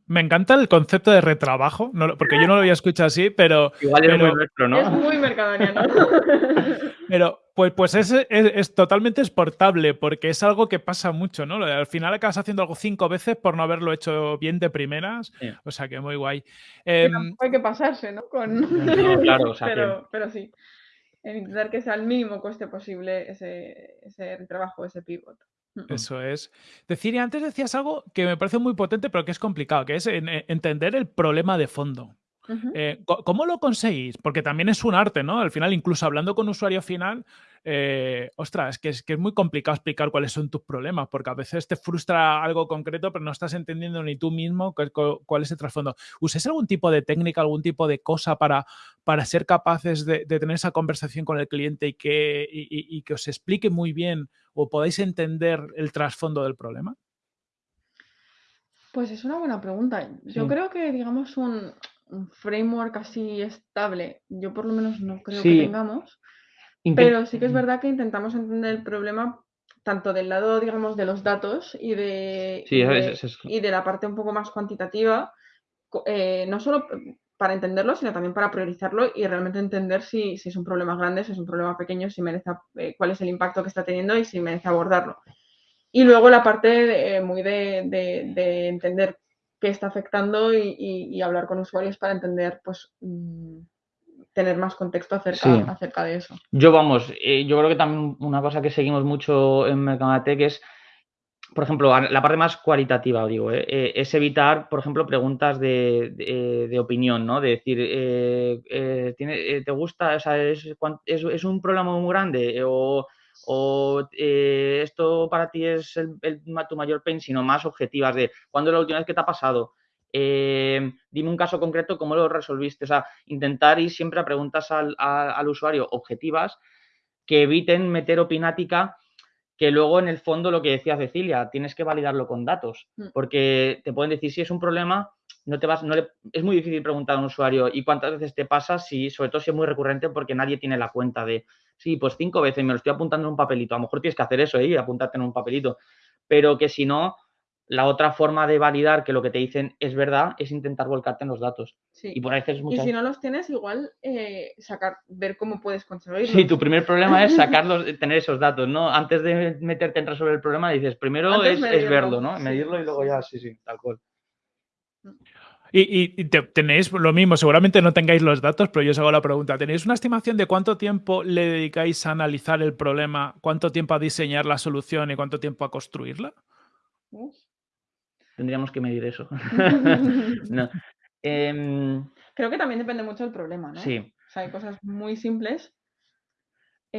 Me encanta el concepto de retrabajo, porque yo no lo había escuchado así, pero... Igual es muy nuestro, ¿no? Es muy mercadoniano. pero pues, pues es, es, totalmente exportable, porque es algo que pasa mucho, ¿no? Al final acabas haciendo algo cinco veces por no haberlo hecho bien de primeras, o sea que muy guay. Em, hay que pasarse, ¿no? Con... claro, o sea pero, pero sí, intentar que sea el mínimo coste posible ese, ese retrabajo, ese pivot. Eso es. Decir, y antes decías algo que me parece muy potente, pero que es complicado, que es entender el problema de fondo. Eh, ¿Cómo lo conseguís? Porque también es un arte, ¿no? Al final, incluso hablando con usuario final, eh, ostras, es que, es que es muy complicado explicar cuáles son tus problemas, porque a veces te frustra algo concreto, pero no estás entendiendo ni tú mismo cuál, es el trasfondo. ¿Usáis algún tipo de técnica, algún tipo de cosa para, para ser capaces de, tener esa conversación con el cliente y que, y que os explique muy bien o podáis entender el trasfondo del problema? Pues es una buena pregunta. Yo creo que, digamos, un, framework así estable, yo por lo menos no creo que tengamos, pero sí que es verdad que intentamos entender el problema tanto del lado, digamos, de los datos y de, y, de la parte un poco más cuantitativa, eh, no solo para entenderlo, sino también para priorizarlo y realmente entender si, es un problema grande, si es un problema pequeño, si merece, eh, cuál es el impacto que está teniendo y si merece abordarlo. Y luego la parte muy de, entender qué está afectando y, hablar con usuarios para entender, pues, mm, tener más contexto acerca, acerca de eso. Yo, vamos, eh, yo creo que también una cosa que seguimos mucho en Mercamatec es por ejemplo, la parte más cualitativa, digo, ¿eh? Eh, es evitar, por ejemplo, preguntas de, opinión, ¿no? De decir, eh, ¿te gusta? O sea, es, un problema muy grande? ¿O, esto para ti es tu mayor pain? Sino más objetivas de, ¿cuándo es la última vez que te ha pasado? Dime un caso concreto, ¿cómo lo resolviste? O sea, intentar ir siempre a preguntas al, al usuario objetivas que eviten meter opinática que luego en el fondo lo que decía Cecilia, tienes que validarlo con datos, mm. porque te pueden decir si es un problema, no te vas, no es muy difícil preguntar a un usuario y cuántas veces te pasa, si, sobre todo si es muy recurrente porque nadie tiene la cuenta de, sí, pues cinco veces me lo estoy apuntando en un papelito, a lo mejor tienes que hacer eso, ¿eh? apuntarte en un papelito, pero que si no, la otra forma de validar que lo que te dicen es verdad es intentar volcarte en los datos. Y por veces Y si no los tienes, igual eh, sacar, ver cómo puedes conseguirlos. Sí, tu primer problema es sacarlos, tener esos datos, ¿no? Antes de meterte en resolver el problema, dices, primero es, verlo, ¿no? Medirlo y luego ya, sí, sí, tal cual. Y, tenéis lo mismo, seguramente no tengáis los datos, pero yo os hago la pregunta. ¿Tenéis una estimación de cuánto tiempo le dedicáis a analizar el problema, cuánto tiempo a diseñar la solución y cuánto tiempo a construirla? Tendríamos que medir eso. Em, Creo que también depende mucho del problema, ¿no? Sí. sea, hay cosas muy simples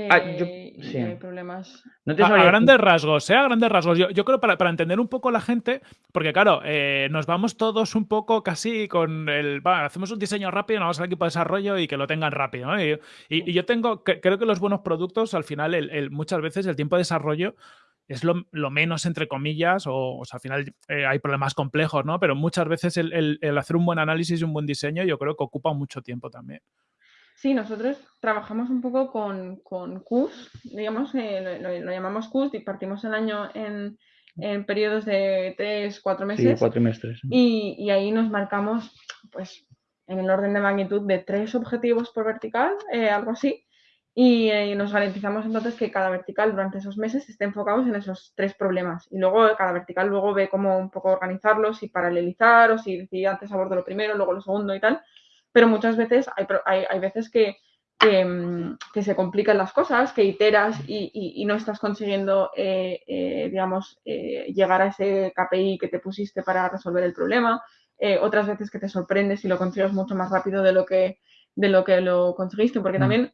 Ah, eh, sí. hay problemas. a, grandes rasgos, ¿eh? A grandes rasgos. Yo, creo para, para, entender un poco la gente, porque claro, eh, nos vamos todos un poco casi con el. hacemos un diseño rápido, nos vamos al equipo de desarrollo y que lo tengan rápido. Y, yo tengo. creo que los buenos productos, al final, el, muchas veces el tiempo de desarrollo es lo, menos, entre comillas, o, sea, al final eh, hay problemas complejos, ¿no? Pero muchas veces el, el hacer un buen análisis y un buen diseño, yo creo que ocupa mucho tiempo también. Sí, nosotros trabajamos un poco con, con QS, digamos, eh, lo, llamamos QS y partimos el año en, en periodos de tres, cuatro meses. Sí, cuatro meses. Y, y, ahí nos marcamos, pues, en el orden de magnitud de tres objetivos por vertical, eh, algo así. Y eh, nos garantizamos entonces que cada vertical durante esos meses esté enfocado en esos tres problemas. Y luego cada vertical luego ve cómo un poco organizarlos y paralelizar o si antes abordo lo primero, luego lo segundo y tal pero muchas veces hay, hay, veces que, mm, que, se complican las cosas, que iteras y, no estás consiguiendo, eh, eh, digamos, eh, llegar a ese KPI que te pusiste para resolver el problema. otras veces que te sorprendes y lo consigues mucho más rápido de lo que, de lo, que lo conseguiste, porque mm.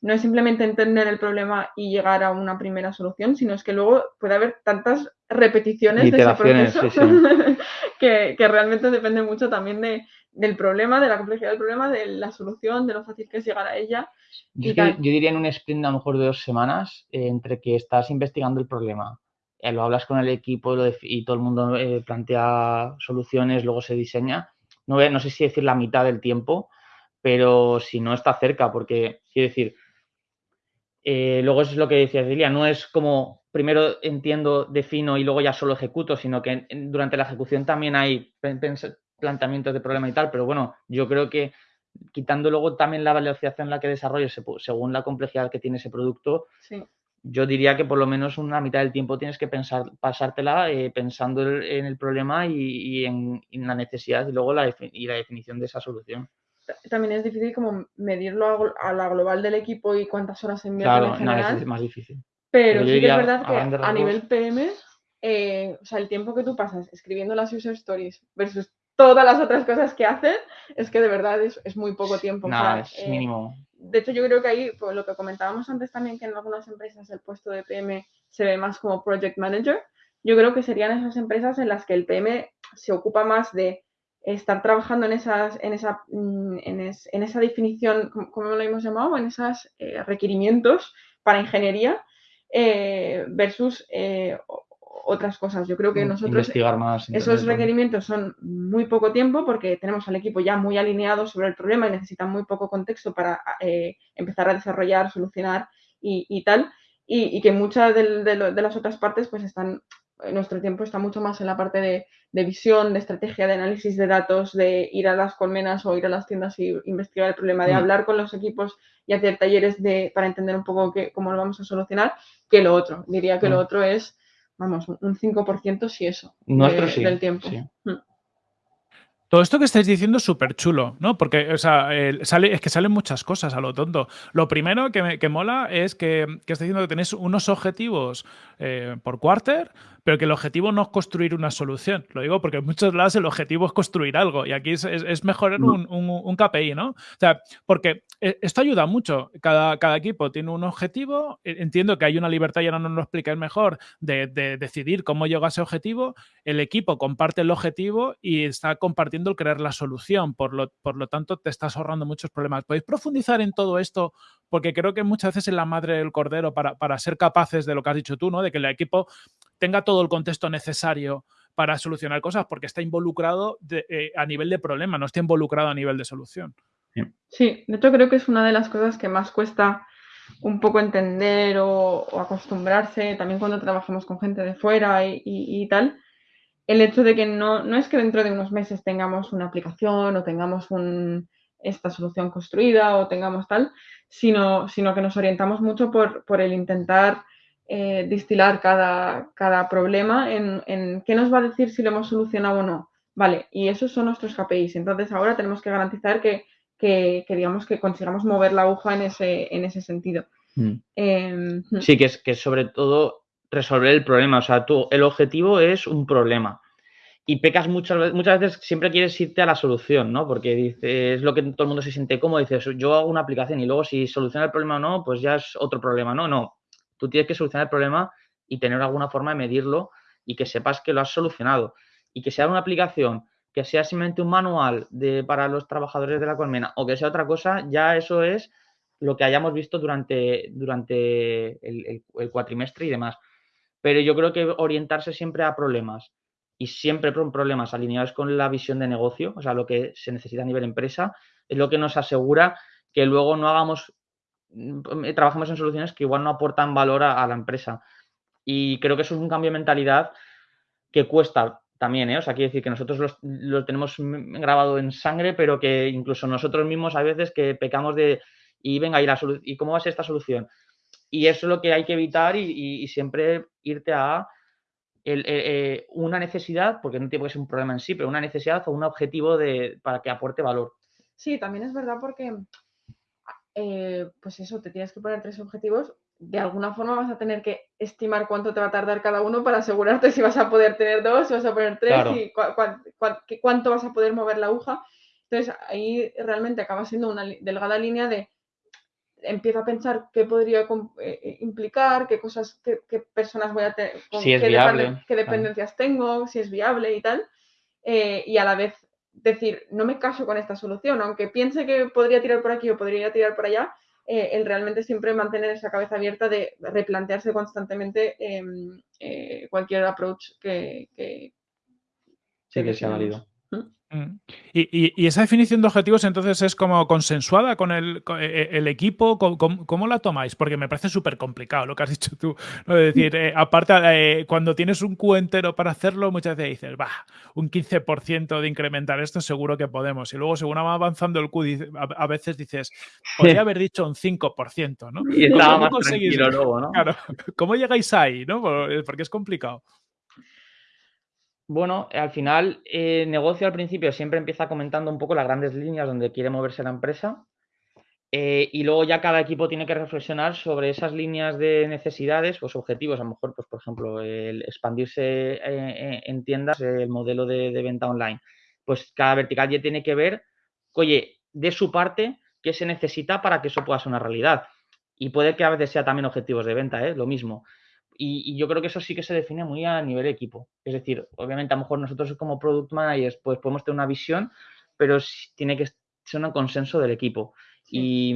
No es simplemente entender el problema y llegar a una primera solución, sino es que luego puede haber tantas repeticiones de ese proceso que, que, realmente depende mucho también de, del problema, de la complejidad del problema, de la solución, de lo fácil que es llegar a ella. Yo, diría en un sprint a lo mejor de dos semanas, eh, entre que estás investigando el problema, eh, lo hablas con el equipo y todo el mundo eh, plantea soluciones, luego se diseña. No, no sé si decir la mitad del tiempo, pero si no está cerca, porque quiero decir, luego es lo que decía Celia, no es como primero entiendo, defino y luego ya solo ejecuto, sino que durante la ejecución también hay planteamientos de problema y tal, pero bueno, yo creo que quitando luego también la velocidad en la que desarrolles según la complejidad que tiene ese producto, yo diría que por lo menos una mitad del tiempo tienes que pensar, pasártela eh, pensando en el problema y, en, la necesidad y luego la, y la definición de esa solución. También es difícil como medirlo a, la global del equipo y cuántas horas se invierten en general. es más difícil. Pero, sí que es verdad que a, nivel PM, eh, o sea, el tiempo que tú pasas escribiendo las user stories versus todas las otras cosas que hacen, es que de verdad es, muy poco tiempo. Nada, es eh, mínimo. De hecho, yo creo que ahí, pues, lo que comentábamos antes también, que en algunas empresas el puesto de PM se ve más como project manager, yo creo que serían esas empresas en las que el PM se ocupa más de estar trabajando en, esas, en, esa, mm, en, esa definición, como lo hemos llamado, en esos eh, requerimientos para ingeniería eh, versus otras cosas. Yo creo que mm, nosotros esos requerimientos son muy poco tiempo porque tenemos al equipo ya muy alineado sobre el problema y necesitan muy poco contexto para eh, empezar a desarrollar, solucionar y, tal. Y, que muchas de, las otras partes pues están, nuestro tiempo está mucho más en la parte de, visión, de estrategia, de análisis de datos, de ir a las colmenas o ir a las tiendas y investigar el problema, de mm. hablar con los equipos y hacer talleres de, para entender un poco cómo lo vamos a solucionar, que lo otro. Diría que lo mm. otro es vamos, un 5% si eso. Nuestro sí, del tiempo. Mm. Todo esto que estáis diciendo es súper chulo, ¿no? Porque, o sea, sale, es que salen muchas cosas a lo tonto. Lo primero que, me, que mola es que, que estáis diciendo que tenéis unos objetivos eh, por quarter, pero que el objetivo no es construir una solución. Lo digo porque en muchos lados el objetivo es construir algo y aquí es, es, mejorar un, un, KPI, ¿no? O sea, porque eh, esto ayuda mucho. Cada, cada equipo tiene un objetivo. E, entiendo que hay una libertad, y ahora no nos lo explicáis mejor, de, de, decidir cómo llega a ese objetivo. El equipo comparte el objetivo y está compartiendo el crear la solución. Por lo, por lo tanto, te estás ahorrando muchos problemas. ¿Podéis profundizar en todo esto? Porque creo que muchas veces es la madre del cordero para, para ser capaces de lo que has dicho tú, ¿no? De que el equipo tenga todo el contexto necesario para solucionar cosas, porque está involucrado eh, a nivel de problema, no está involucrado a nivel de solución. Sí, de hecho creo que es una de las cosas que más cuesta un poco entender o, acostumbrarse, también cuando trabajamos con gente de fuera y, tal, el hecho de que no, no, es que dentro de unos meses tengamos una aplicación o tengamos esta solución construida o tengamos tal, sino, sino que nos orientamos mucho por, por el intentar eh, distilar cada, cada problema en, en, qué nos va a decir si lo hemos solucionado o no. Vale, y esos son nuestros KPIs. Entonces ahora tenemos que garantizar que, que, digamos que consigamos mover la aguja en ese, en ese sentido. Mm. Em, hmm. sí, que es, que sobre todo resolver el problema. O sea, tú, el objetivo es un problema. y pecas muchas, muchas veces, siempre quieres irte a la solución, ¿no? Porque dices, es lo que todo el mundo se siente cómodo, dices, yo hago una aplicación y luego si soluciona el problema o no, pues ya es otro problema, ¿no? No, tú tienes que solucionar el problema y tener alguna forma de medirlo y que sepas que lo has solucionado. Y que sea una aplicación, que sea simplemente un manual de, para los trabajadores de la colmena o que sea otra cosa, ya eso es lo que hayamos visto durante, durante el, el cuatrimestre y demás. Pero yo creo que orientarse siempre a problemas y siempre con problemas alineados con la visión de negocio, o sea, lo que se necesita a nivel empresa, es lo que nos asegura que luego no hagamos, mm, trabajemos en soluciones que igual no aportan valor a, la empresa. Y creo que eso es un cambio de mentalidad que cuesta también, ¿eh? O sea, quiere decir que nosotros lo tenemos grabado en sangre, pero que incluso nosotros mismos a veces que pecamos de, y venga, ¿y, la ¿y cómo va a ser esta solución? Y eso es lo que hay que evitar y siempre irte a eh, eh, una necesidad, porque no tiene que ser un problema en sí, pero una necesidad o un objetivo de, para que aporte valor. Sí, también es verdad porque, eh, pues eso, te tienes que poner tres objetivos. De alguna forma vas a tener que estimar cuánto te va a tardar cada uno para asegurarte si vas a poder tener dos, si vas a poner tres, y cuánto vas a poder mover la aguja. Entonces ahí realmente acaba siendo una delgada línea de empiezo a pensar qué podría eh, eh, implicar, qué cosas, qué, personas voy a tener, qué, dependencias tengo, si es viable y tal. Eh, y a la vez decir, no me caso con esta solución, aunque piense que podría tirar por aquí o podría tirar por allá, el realmente siempre mantener esa cabeza abierta de replantearse constantemente em, cualquier approach que, que, sí, que sea válido. Mm. Y, esa definición de objetivos entonces es como consensuada con el, e, e, equipo, ¿Cómo, la tomáis? Porque me parece súper complicado lo que has dicho tú. ¿no? decir, eh, aparte, eh, cuando tienes un Q entero para hacerlo, muchas veces dices, va, un 15% de incrementar esto seguro que podemos. Y luego, según va avanzando el Q, a, veces dices, podría haber dicho un 5%, ¿no? Y estaba más tranquilo luego, ¿no? Claro, ¿cómo llegáis ahí? ¿no? Porque es complicado. Bueno, al final, el eh, negocio al principio siempre empieza comentando un poco las grandes líneas donde quiere moverse la empresa. Eh, y luego ya cada equipo tiene que reflexionar sobre esas líneas de necesidades, pues objetivos, a lo mejor, pues por ejemplo, el expandirse eh, en tiendas, el modelo de, venta online. Pues cada vertical ya tiene que ver, oye, de su parte, qué se necesita para que eso pueda ser una realidad. Y puede que a veces sea también objetivos de venta, ¿eh? lo mismo. Y, yo creo que eso sí que se define muy a nivel equipo. Es decir, obviamente a lo mejor nosotros como product managers pues podemos tener una visión, pero tiene que ser un consenso del equipo. Y,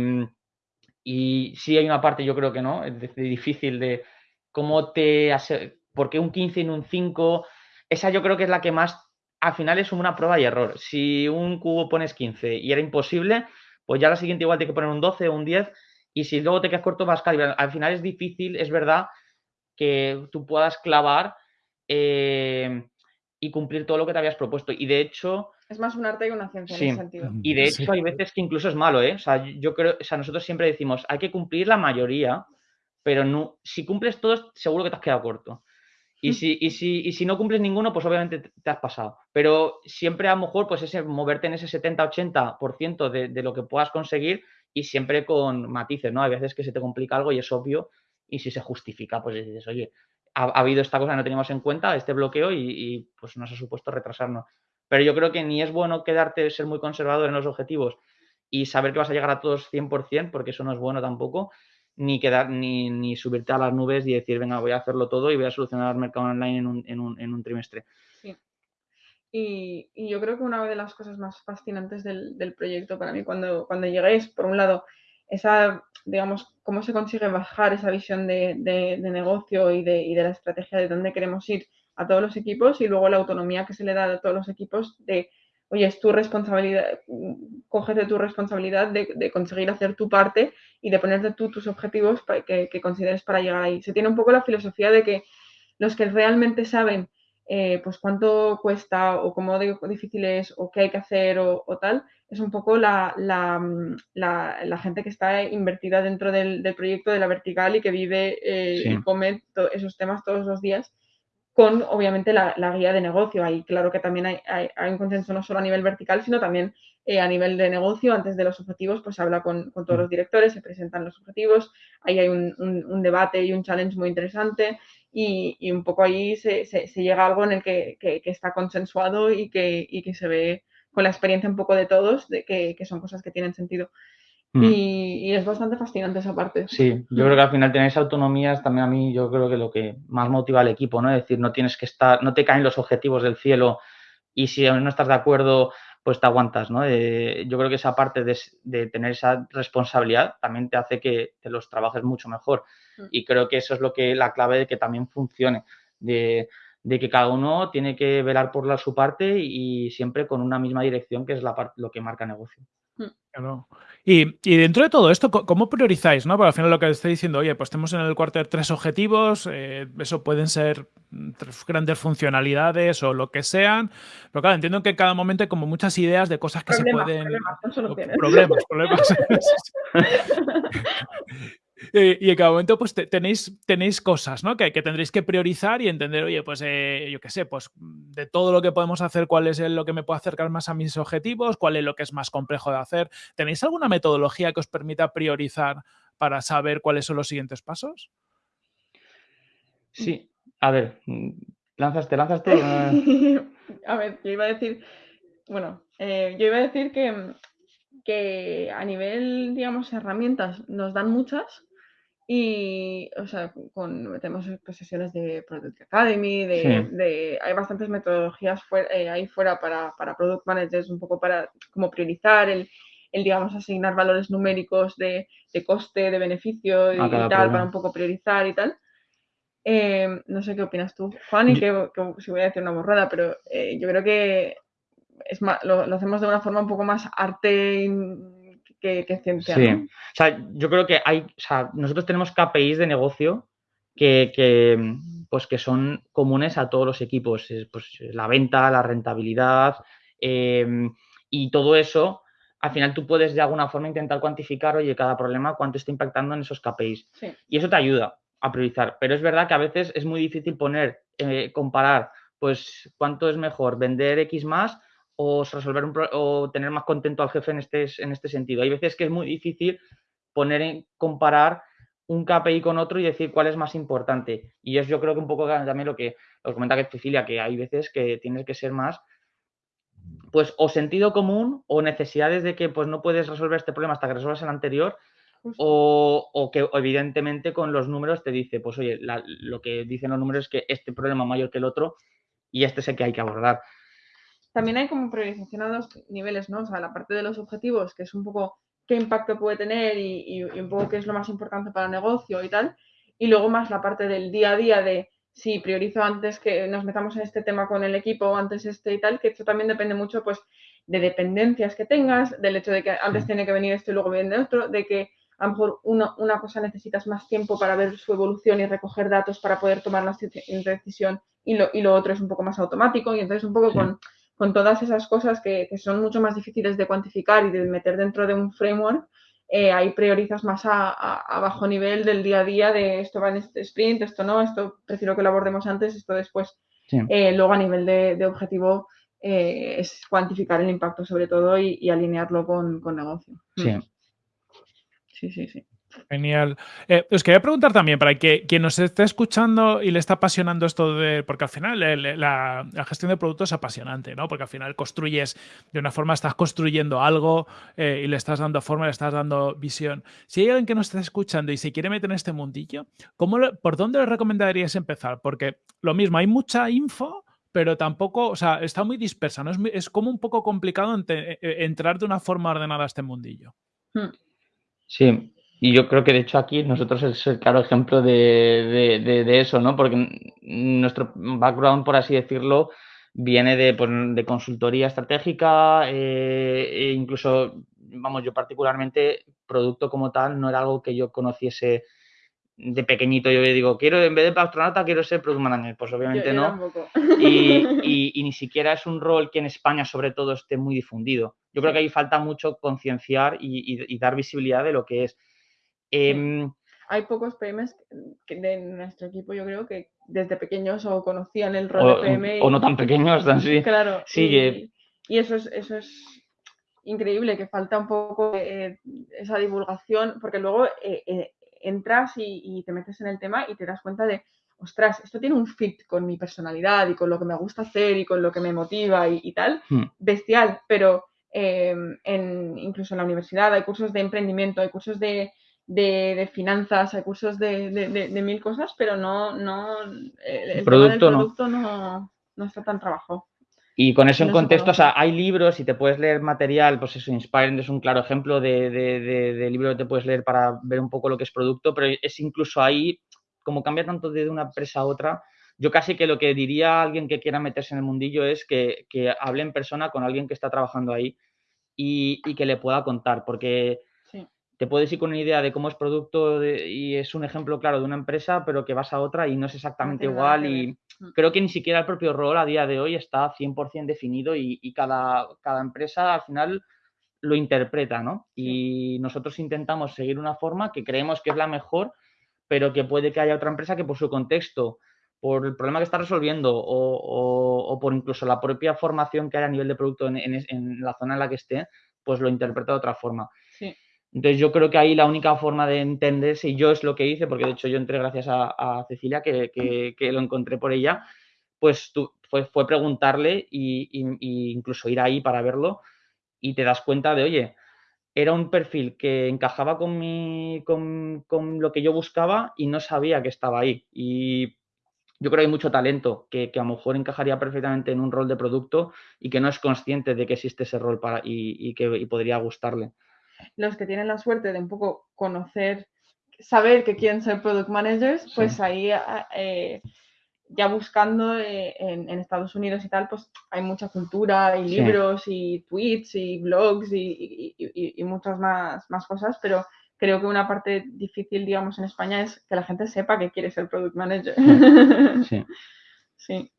y sí hay una parte, yo creo que no, es difícil de cómo te... Hace, ¿Por qué un 15 y no un 5? Esa yo creo que es la que más, al final es una prueba y error. Si un cubo pones 15 y era imposible, pues ya la siguiente igual tiene que poner un 12 o un 10 y si luego te quedas corto vas a Al final es difícil, es verdad, que tú puedas clavar eh, y cumplir todo lo que te habías propuesto. Y de hecho... Es más un arte y una ciencia en ese sentido. Y de hecho hay veces que incluso es malo, ¿eh? O sea, yo creo, o sea, nosotros siempre decimos, hay que cumplir la mayoría, pero no, si cumples todos, seguro que te has quedado corto. Y si, y si, y si no cumples ninguno, pues obviamente te has pasado. Pero siempre a lo mejor, pues ese, moverte en ese 70-80% de, de lo que puedas conseguir y siempre con matices, ¿no? Hay veces que se te complica algo y es obvio y si se justifica, pues dices, oye, ha, habido esta cosa no teníamos en cuenta, este bloqueo y, pues nos ha supuesto retrasarnos. Pero yo creo que ni es bueno quedarte, ser muy conservador en los objetivos y saber que vas a llegar a todos 100%, porque eso no es bueno tampoco, ni quedar ni, ni subirte a las nubes y decir, venga, voy a hacerlo todo y voy a solucionar el mercado online en un, en un, en un trimestre. Sí. Y, yo creo que una de las cosas más fascinantes del, del proyecto para mí cuando, cuando llegué por un lado, esa, digamos, cómo se consigue bajar esa visión de, negocio y de, la estrategia de dónde queremos ir a todos los equipos y luego la autonomía que se le da a todos los equipos de, oye, es tu responsabilidad, cógete tu responsabilidad de, conseguir hacer tu parte y de ponerte tú tus objetivos que, consideres para llegar ahí. Se tiene un poco la filosofía de que los que realmente saben eh, pues cuánto cuesta o cómo difícil es o qué hay que hacer o tal, es un poco la, gente que está invertida dentro del, proyecto de la vertical y que vive eh, y come esos temas todos los días. con obviamente la, guía de negocio. Ahí claro que también hay, un consenso no solo a nivel vertical, sino también eh, a nivel de negocio. Antes de los objetivos, pues se habla con, todos los directores, se presentan los objetivos, ahí hay un, debate y un challenge muy interesante y, un poco ahí se, llega a algo en el que, está consensuado y que, que se ve con la experiencia un poco de todos, de que, son cosas que tienen sentido. Mm. Y, es bastante fascinante esa parte. Sí, yo creo que al final tenéis autonomías también a mí, yo creo que lo que más motiva al equipo, ¿no? Es decir, no tienes que estar, no te caen los objetivos del cielo y si no estás de acuerdo, pues te aguantas, ¿no? Eh, yo creo que esa parte de, tener esa responsabilidad también te hace que te los trabajes mucho mejor. Mm. Y creo que eso es lo que la clave de que también funcione, de, que cada uno tiene que velar por la, su parte y siempre con una misma dirección que es la lo que marca negocio. Y, dentro de todo esto, ¿cómo priorizáis? ¿no? Porque al final lo que estoy diciendo, oye, pues tenemos en el cuartel tres objetivos, eh, eso pueden ser tres grandes funcionalidades o lo que sean, pero claro, entiendo que en cada momento hay como muchas ideas de cosas que se pueden... Problemas, problemas, problemas. Eh, y en cada momento pues tenéis, tenéis cosas ¿no? que, que, tendréis que priorizar y entender, oye, pues eh, yo qué sé, pues de todo lo que podemos hacer, cuál es lo que me puede acercar más a mis objetivos, cuál es lo que es más complejo de hacer. ¿Tenéis alguna metodología que os permita priorizar para saber cuáles son los siguientes pasos? Sí, a ver, lanzas, te lanzas tú. a ver, yo iba a decir, bueno, eh, yo iba a decir que, que a nivel, digamos, herramientas nos dan muchas, y, o sea, con, tenemos sesiones de Product Academy, de, hay bastantes metodologías eh, ahí fuera para, para Product Managers, un poco para como priorizar el, el digamos, asignar valores numéricos de, de coste, de beneficio y, tal, para un poco priorizar y tal. Eh, no sé qué opinas tú, Juan, y que, si voy a decir una borrada, pero eh, yo creo que es lo, lo, hacemos de una forma un poco más arte que, ciencia. Sí, o sea, yo creo que hay, o sea, nosotros tenemos KPIs de negocio que, pues que son comunes a todos los equipos, pues la venta, la rentabilidad em, y todo eso. Al final tú puedes de alguna forma intentar cuantificar, oye, cada problema cuánto está impactando en esos KPIs. Y eso te ayuda a priorizar. Pero es verdad que a veces es muy difícil poner, eh, comparar, pues cuánto es mejor vender X más o resolver un o tener más contento al jefe en este, en este sentido. Hay veces que es muy difícil poner en comparar un KPI con otro y decir cuál es más importante. Y es yo creo que un poco también lo que os comenta que Cecilia, que hay veces que tienes que ser más, pues o sentido común o necesidades de que pues no puedes resolver este problema hasta que resuelvas el anterior o, que evidentemente con los números te dice, pues oye, lo que dicen los números es que este problema es mayor que el otro y este es el que hay que abordar también hay como priorización a dos niveles, ¿no? O sea, la parte de los objetivos, que es un poco qué impacto puede tener y, un poco qué es lo más importante para el negocio y tal. Y luego más la parte del día a día de si priorizo antes que nos metamos en este tema con el equipo, antes este y tal, que esto también depende mucho, pues, de dependencias que tengas, del hecho de que antes tiene que venir esto y luego viene otro, de que a lo mejor una, una cosa necesitas más tiempo para ver su evolución y recoger datos para poder tomar la decisión y lo, y lo otro es un poco más automático y entonces un poco con con todas esas cosas que, son mucho más difíciles de cuantificar y de meter dentro de un framework, eh, ahí priorizas más a, bajo nivel del día a día de esto va en este sprint, esto no, esto prefiero que lo abordemos antes, esto después. Eh, luego a nivel de, objetivo eh, es cuantificar el impacto sobre todo y, alinearlo con, con negocio. Sí. Sí, sí, sí. Genial. Eh, os quería preguntar también, para que quien nos esté escuchando y le está apasionando esto de. Porque al final la, gestión de productos es apasionante, ¿no? Porque al final construyes, de una forma estás construyendo algo eh, y le estás dando forma, le estás dando visión. Si hay alguien que nos está escuchando y se quiere meter en este mundillo, ¿cómo ¿por dónde le recomendarías empezar? Porque lo mismo, hay mucha info, pero tampoco, o sea, está muy dispersa, ¿no? Es, como un poco complicado eh, entrar de una forma ordenada a este mundillo. Hmm. Sí, y yo creo que de hecho aquí nosotros es el claro ejemplo de, eso, ¿no? Porque nuestro background, por así decirlo, viene de, pues, de consultoría estratégica eh, e incluso, vamos, yo particularmente, producto como tal, no era algo que yo conociese de pequeñito. Yo digo, quiero, en vez de astronauta, quiero ser product manager. Pues obviamente no. Y, y, ni siquiera es un rol que en España, sobre todo, esté muy difundido. Yo creo que ahí falta mucho concienciar y dar visibilidad de lo que es. Em, hay pocos PMs de nuestro equipo, yo creo que desde pequeños o conocían el rol de PM. O no tan pequeños, así. Claro. Y, eso es, eso es increíble, que falta un poco esa divulgación, porque luego eh, eh, entras y, te metes en el tema y te das cuenta de, ostras, esto tiene un fit con mi personalidad y con lo que me gusta hacer y con lo que me motiva y, tal, hmm. bestial, pero em, en, incluso en la universidad hay cursos de emprendimiento, hay cursos de, finanzas, hay cursos de, mil cosas, pero no, no el, producto, no. no, está tan trabajado. Y con eso en contexto, o sea, hay libros y te puedes leer material, pues eso, Inspiring es un claro ejemplo de, de, libro que te puedes leer para ver un poco lo que es producto, pero es incluso ahí, como cambia tanto de una empresa a otra, yo casi que lo que diría a alguien que quiera meterse en el mundillo es que, hable en persona con alguien que está trabajando ahí y, que le pueda contar, porque te puedes ir con una idea de cómo es producto y es un ejemplo claro de una empresa, pero que vas a otra y no es exactamente igual. Y mm. creo que ni siquiera el propio rol a día de hoy está 100% definido y, cada, cada, empresa al final lo interpreta, ¿no? Y nosotros intentamos seguir una forma que creemos que es la mejor, pero que puede que haya otra empresa que por su contexto, por el problema que está resolviendo o, por incluso la propia formación que hay a nivel de producto en, en la zona en la que esté, pues lo interpreta de otra forma. Sí. Entonces yo creo que ahí la única forma de entender si yo es lo que hice, porque de hecho yo entré gracias a, Cecilia, que, lo encontré por ella, pues fue, fue preguntarle y, incluso ir ahí para verlo y te das cuenta de, oye, era un perfil que encajaba con, mi, con, con lo que yo buscaba y no sabía que estaba ahí. Y yo creo que hay mucho talento que, a lo mejor encajaría perfectamente en un rol de producto y que no es consciente de que existe ese rol para, y, que y podría gustarle los que tienen la suerte de un poco conocer, saber que quieren ser product managers, pues ahí ah, eh, ya buscando eh, en, Estados Unidos y tal, pues hay mucha cultura, hay libros y tweets y blogs y, muchas más, más cosas, pero creo que una parte difícil, digamos, en España es que la gente sepa que quiere ser product manager. Sí. sí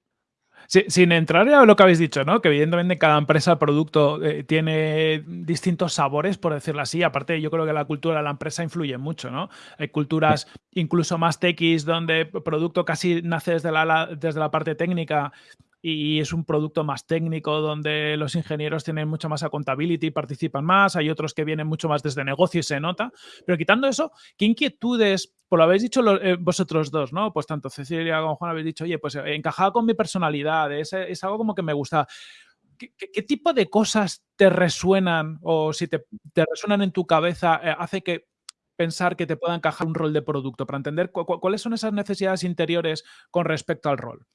sin entrar a lo que habéis dicho, ¿no? Que evidentemente cada empresa, producto eh, tiene distintos sabores, por decirlo así. Aparte, yo creo que la cultura de la empresa influye mucho, ¿no? Hay culturas incluso más techis donde producto casi nace desde la, desde la parte técnica y es un producto más técnico donde los ingenieros tienen mucha más accountability y participan más, hay otros que vienen mucho más desde negocio y se nota, pero quitando eso, ¿qué inquietudes, por lo habéis dicho eh, vosotros dos, ¿no? Pues tanto Cecilia como Juan habéis dicho, oye, pues eh, encajaba con mi personalidad, es, algo como que me gusta. ¿Qué, tipo de cosas te resuenan o si te, resuenan en tu cabeza eh, hace que pensar que te pueda encajar un rol de producto para entender cuáles son esas necesidades interiores con respecto al rol?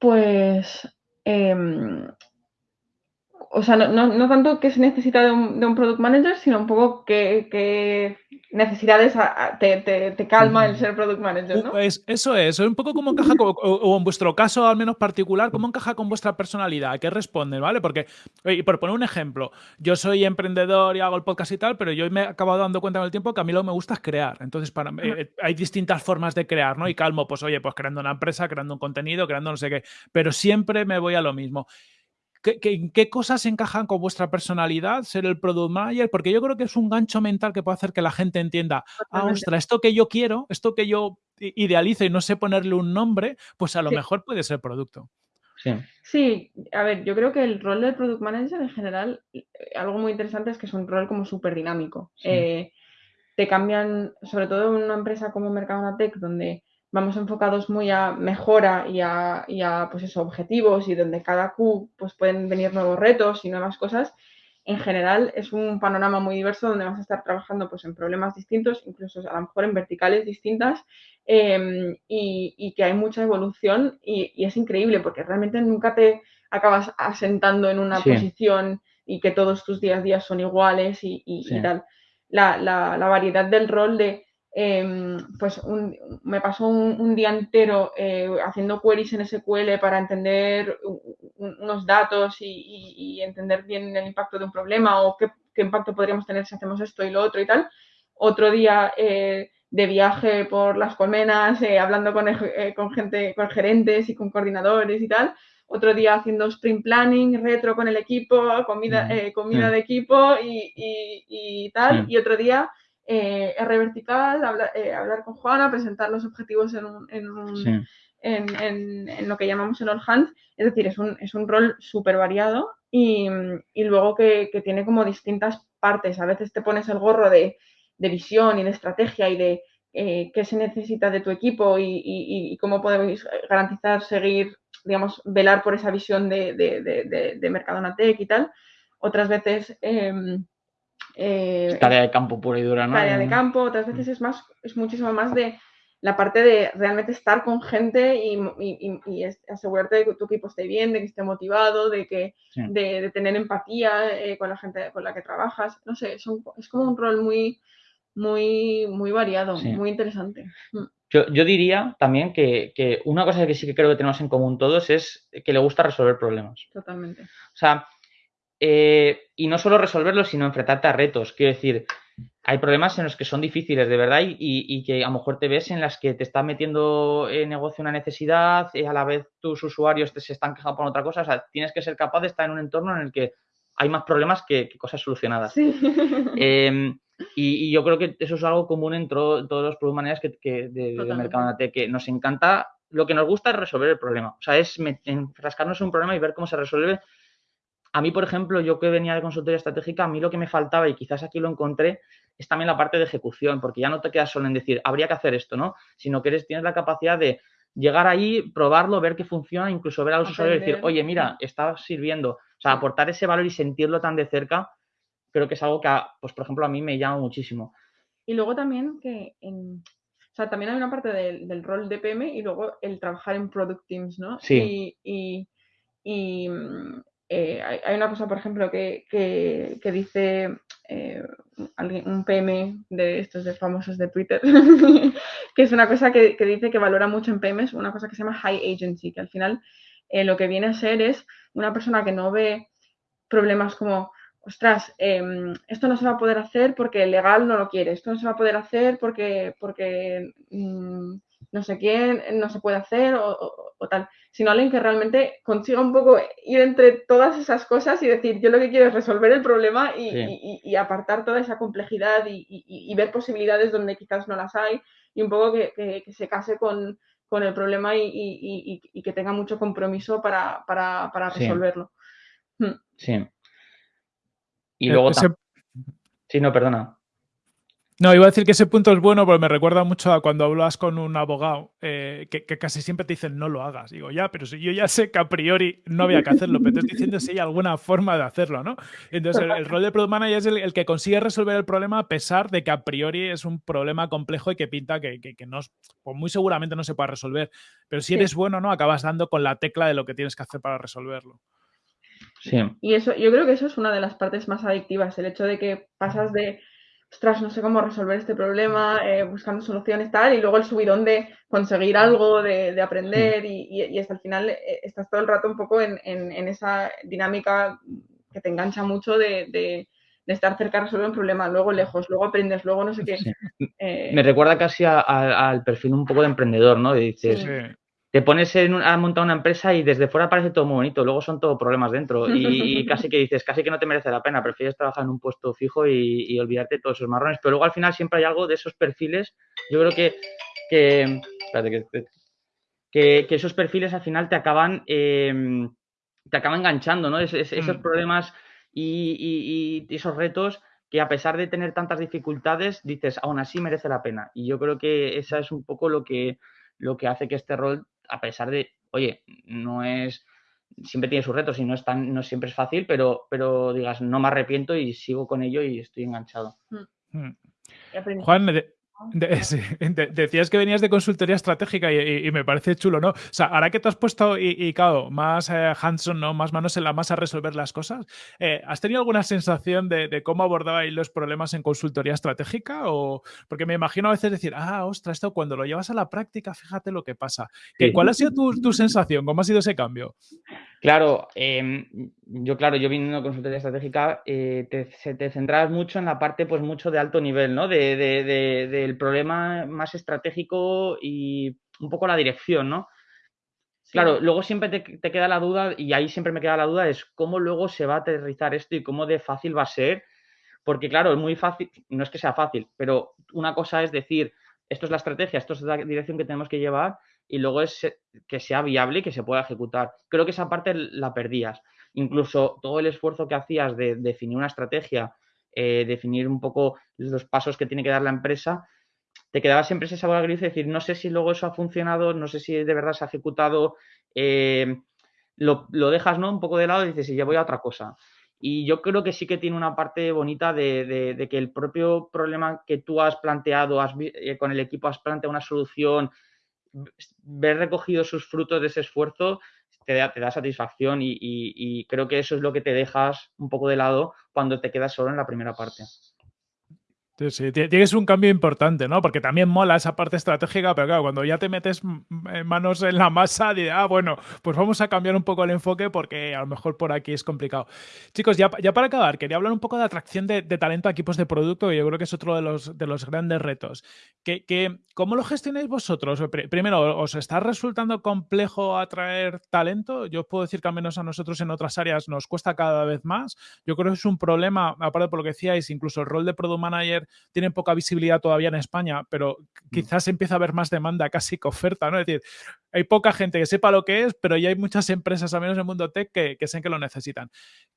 Pues, em, o sea, no, tanto que se necesita de un, de un, product manager, sino un poco que, necesidades te, calma el ser product manager, ¿no? Pues eso es, un poco como encaja, o, en vuestro caso al menos particular, cómo encaja con vuestra personalidad, qué responde, ¿vale? Porque, y por poner un ejemplo, yo soy emprendedor y hago el podcast y tal, pero yo me he acabado dando cuenta con el tiempo que a mí lo que me gusta es crear. Entonces, para, eh, hay distintas formas de crear, ¿no? Y calmo, pues oye, pues creando una empresa, creando un contenido, creando no sé qué, pero siempre me voy a lo mismo. ¿Qué, qué, cosas encajan con vuestra personalidad, ser el product manager? Porque yo creo que es un gancho mental que puede hacer que la gente entienda, ah, ostras, esto que yo quiero, esto que yo idealizo y no sé ponerle un nombre, pues a lo mejor puede ser producto. Sí. sí, a ver, yo creo que el rol del product manager en general, eh, algo muy interesante es que es un rol como súper dinámico. Eh, te cambian, sobre todo en una empresa como Mercadona Tech, donde vamos enfocados muy a mejora y a, pues eso, objetivos y donde cada Q pues pueden venir nuevos retos y nuevas cosas, en general es un panorama muy diverso donde vas a estar trabajando pues en problemas distintos, incluso a lo mejor en verticales distintas em, y, que hay mucha evolución y, es increíble porque realmente nunca te acabas asentando en una posición y que todos tus días a días son iguales y, tal. La, la, variedad del rol de Em, pues me pasó un, día entero eh, haciendo queries en SQL para entender unos datos y, entender bien el impacto de un problema o qué, impacto podríamos tener si hacemos esto y lo otro y tal. Otro día eh, de viaje por las colmenas, eh, hablando con, con, gente, con gerentes y con coordinadores y tal. Otro día haciendo sprint planning, retro con el equipo, comida, comida de equipo y, y tal. Y otro día eh, R vertical, eh, hablar, con Juana, presentar los objetivos en, en, lo que llamamos el all hands. Es decir, es un, es un rol súper variado y, luego que, tiene como distintas partes. A veces te pones el gorro de, visión y de estrategia y de eh, qué se necesita de tu equipo y, cómo podemos garantizar seguir, digamos, velar por esa visión de, de, de, Mercadona Tech y tal. Otras veces... Em, eh, tarea de campo pura y dura, ¿no? Tarea de campo, otras veces es más, es muchísimo más de la parte de realmente estar con gente y, asegurarte de que tu equipo esté bien, de que esté motivado, de que de, tener empatía eh, con la gente con la que trabajas. No sé, es, es como un rol muy, muy, muy variado, muy interesante. Mm. Yo, yo diría también que, que, una cosa que sí que creo que tenemos en común todos es que le gusta resolver problemas. Totalmente. O sea, eh, y no solo resolverlos, sino enfrentarte a retos. Quiero decir, hay problemas en los que son difíciles de verdad y, que a lo mejor te ves en las que te está metiendo en negocio una necesidad y a la vez tus usuarios te se están quejando por otra cosa. O sea, tienes que ser capaz de estar en un entorno en el que hay más problemas que, cosas solucionadas. Em, y, yo creo que eso es algo común en todos los product managers que, de, de mercado que nos encanta. Lo que nos gusta es resolver el problema. O sea, es enfrascarnos en un problema y ver cómo se resuelve a mí, por ejemplo, yo que venía de consultoría estratégica, a mí lo que me faltaba, y quizás aquí lo encontré, es también la parte de ejecución, porque ya no te quedas solo en decir, habría que hacer esto, ¿no? Sino que eres, tienes la capacidad de llegar ahí, probarlo, ver que funciona, incluso ver a los usuarios y decir, oye, mira, está sirviendo. O sea, aportar ese valor y sentirlo tan de cerca, creo que es algo que, pues, por ejemplo, a mí me llama muchísimo. Y luego también que en, o sea, también hay una parte del, rol de PM y luego el trabajar en product teams, ¿no? Sí. y, y eh, hay, una cosa, por ejemplo, que, dice eh, un PM de estos de famosos de Twitter, que es una cosa que, dice que valora mucho en PMs, una cosa que se llama high agency, que al final eh, lo que viene a ser es una persona que no ve problemas como, ostras, em, esto no se va a poder hacer porque el legal no lo quiere, esto no se va a poder hacer porque, porque mm, no sé quién no se puede hacer o, tal, sino alguien que realmente consiga un poco ir entre todas esas cosas y decir, yo lo que quiero es resolver el problema y, apartar toda esa complejidad y, ver posibilidades donde quizás no las hay y un poco que, se case con, el problema y, que tenga mucho compromiso para, resolverlo. Hmm. Sí. Y luego... Sí, no, perdona. No, iba a decir que ese punto es bueno porque me recuerda mucho a cuando hablas con un abogado eh, que, casi siempre te dicen no lo hagas. Digo, ya, pero si yo ya sé que a priori no había que hacerlo, pero te estoy diciendo si hay alguna forma de hacerlo, ¿no? Entonces, el, rol de Product Manager es el, que consigue resolver el problema a pesar de que a priori es un problema complejo y que pinta que, no, pues muy seguramente no se pueda resolver. Pero si eres bueno, ¿no? Acabas dando con la tecla de lo que tienes que hacer para resolverlo. Sí. Y eso, yo creo que eso es una de las partes más adictivas, el hecho de que pasas de ostras, no sé cómo resolver este problema, eh, buscando soluciones, tal, y luego el subidón de conseguir algo, de, aprender, y, hasta el final eh, estás todo el rato un poco en, esa dinámica que te engancha mucho de, estar cerca de resolver un problema, luego lejos, luego aprendes, luego no sé qué. Eh, Me recuerda casi al perfil un poco de emprendedor, ¿no? dices, te pones a montar una empresa y desde fuera parece todo muy bonito, luego son todos problemas dentro y, casi que dices, casi que no te merece la pena, prefieres trabajar en un puesto fijo y, olvidarte de todos esos marrones, pero luego al final siempre hay algo de esos perfiles, yo creo que, que, que, esos perfiles al final te acaban, em, te acaban enganchando, ¿no? esos mm. problemas y, esos retos que a pesar de tener tantas dificultades, dices, aún así merece la pena. Y yo creo que esa es un poco lo que, lo que hace que este rol a pesar de, oye, no es, siempre tiene sus retos y no es tan, no siempre es fácil, pero, pero digas, no me arrepiento y sigo con ello y estoy enganchado. Mm. Mm. Juan, decías que venías de consultoría estratégica y, me parece chulo, ¿no? O sea, ahora que te has puesto y, claro, más eh, hands-on, ¿no? Más manos en la masa a resolver las cosas, eh, ¿has tenido alguna sensación de, cómo abordabais los problemas en consultoría estratégica? O, porque me imagino a veces decir, ah, ostras, esto cuando lo llevas a la práctica, fíjate lo que pasa. ¿Cuál ha sido tu, sensación? ¿Cómo ha sido ese cambio? Claro, em, yo, claro, yo viniendo de consultoría estratégica, eh, te, te centrabas mucho en la parte, pues, mucho de alto nivel, ¿no? de, de el problema más estratégico y un poco la dirección, ¿no? Claro, luego siempre te, queda la duda, y ahí siempre me queda la duda, es cómo luego se va a aterrizar esto y cómo de fácil va a ser, Porque claro, es muy fácil, no es que sea fácil, pero una cosa es decir, esto es la estrategia, esto es la dirección que tenemos que llevar y luego es que sea viable y que se pueda ejecutar. Creo que esa parte la perdías. Incluso todo el esfuerzo que hacías de definir una estrategia, eh, definir un poco los pasos que tiene que dar la empresa, te quedaba siempre ese sabor agridulce, decir, no sé si luego eso ha funcionado, no sé si de verdad se ha ejecutado, eh, lo, dejas ¿no? un poco de lado y dices, y ya voy a otra cosa. Y yo creo que sí que tiene una parte bonita de, que el propio problema que tú has planteado, has, eh, con el equipo has planteado una solución, ver recogido sus frutos de ese esfuerzo, te da, te da satisfacción y, creo que eso es lo que te dejas un poco de lado cuando te quedas solo en la primera parte. Sí, sí, tienes un cambio importante, ¿no? Porque también mola esa parte estratégica, pero claro, cuando ya te metes manos en la masa, de, ah, bueno, pues vamos a cambiar un poco el enfoque porque a lo mejor por aquí es complicado. Chicos, ya, ya para acabar, quería hablar un poco de atracción de, talento a equipos de producto, y yo creo que es otro de los, de los grandes retos. Que, que, ¿Cómo lo gestionáis vosotros? Primero, ¿os está resultando complejo atraer talento? Yo puedo decir que al menos a nosotros en otras áreas nos cuesta cada vez más. Yo creo que es un problema, aparte por lo que decíais, incluso el rol de Product Manager tienen poca visibilidad todavía en España, pero mm. quizás empieza a haber más demanda casi que oferta, ¿no? Es decir, hay poca gente que sepa lo que es, pero ya hay muchas empresas, al menos en el mundo tech, que, que que lo necesitan.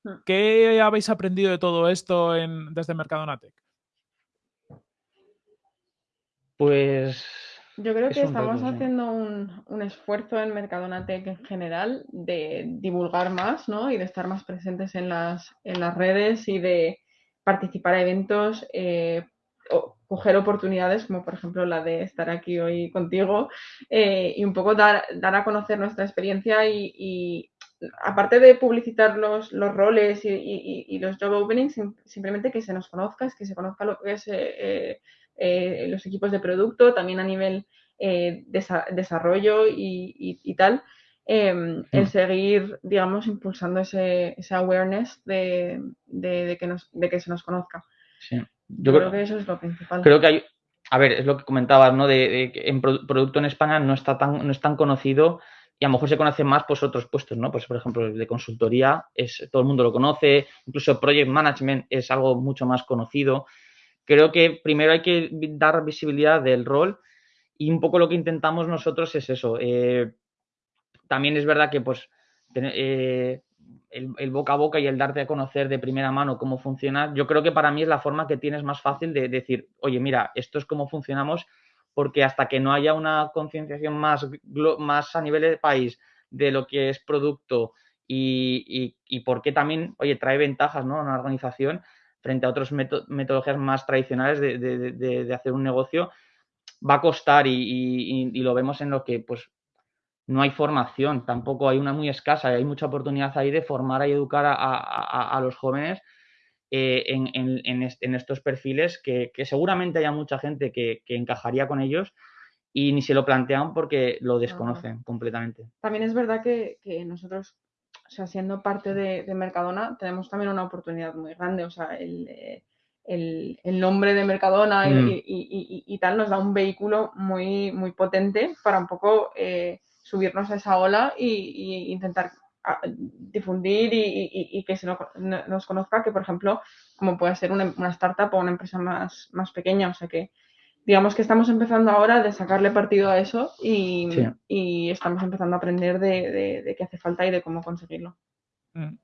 Mm. ¿Qué habéis aprendido de todo esto en, desde Mercadona Tech? Pues yo creo que estamos haciendo un, un, esfuerzo en Mercadona Tech en general de divulgar más, ¿no? Y de estar más presentes en las, en las redes y de participar a eventos, eh, o coger oportunidades, como por ejemplo la de estar aquí hoy contigo, eh, y un poco dar, dar a conocer nuestra experiencia y, aparte de publicitar los, los roles y, los job openings, simplemente que se nos conozca, que se conozca lo que es eh, los equipos de producto, también a nivel desarrollo y, tal. Em, el mm. seguir, digamos, impulsando ese, awareness de, que nos, de que se nos conozca. Sí. Yo, creo, que eso es lo principal. Creo que hay, a ver, es lo que comentabas, ¿no? De, que en producto en España no está tan, no es tan conocido y a lo mejor se conocen más pues otros puestos, ¿no? Pues por ejemplo, el de consultoría es todo el mundo lo conoce, incluso project management es algo mucho más conocido. Creo que primero hay que dar visibilidad del rol y un poco lo que intentamos nosotros es eso, eh, también es verdad que pues eh, el, boca a boca y el darte a conocer de primera mano cómo funciona, yo creo que para mí es la forma que tienes más fácil de decir, oye, mira, esto es cómo funcionamos, porque hasta que no haya una concienciación más, más a nivel de país de lo que es producto y, y, por qué también, oye, trae ventajas ¿no? a una organización frente a otras metodologías más tradicionales de, de, hacer un negocio, va a costar y, y, lo vemos en lo que pues no hay formación, tampoco hay una muy escasa, hay mucha oportunidad ahí de formar y educar a, los jóvenes eh, en, estos perfiles que, seguramente haya mucha gente que, encajaría con ellos y ni se lo plantean porque lo desconocen completamente. También es verdad que, nosotros, o sea, siendo parte de, Mercadona, tenemos también una oportunidad muy grande, o sea, el, nombre de Mercadona mm. y, tal nos da un vehículo muy, muy potente para un poco... Eh, subirnos a esa ola y, intentar ah, difundir y, que se nos, conozca que, por ejemplo, como puede ser una, startup o una empresa más, más pequeña. O sea que, digamos que estamos empezando ahora de sacarle partido a eso y, estamos empezando a aprender de, qué hace falta y de cómo conseguirlo. Mm.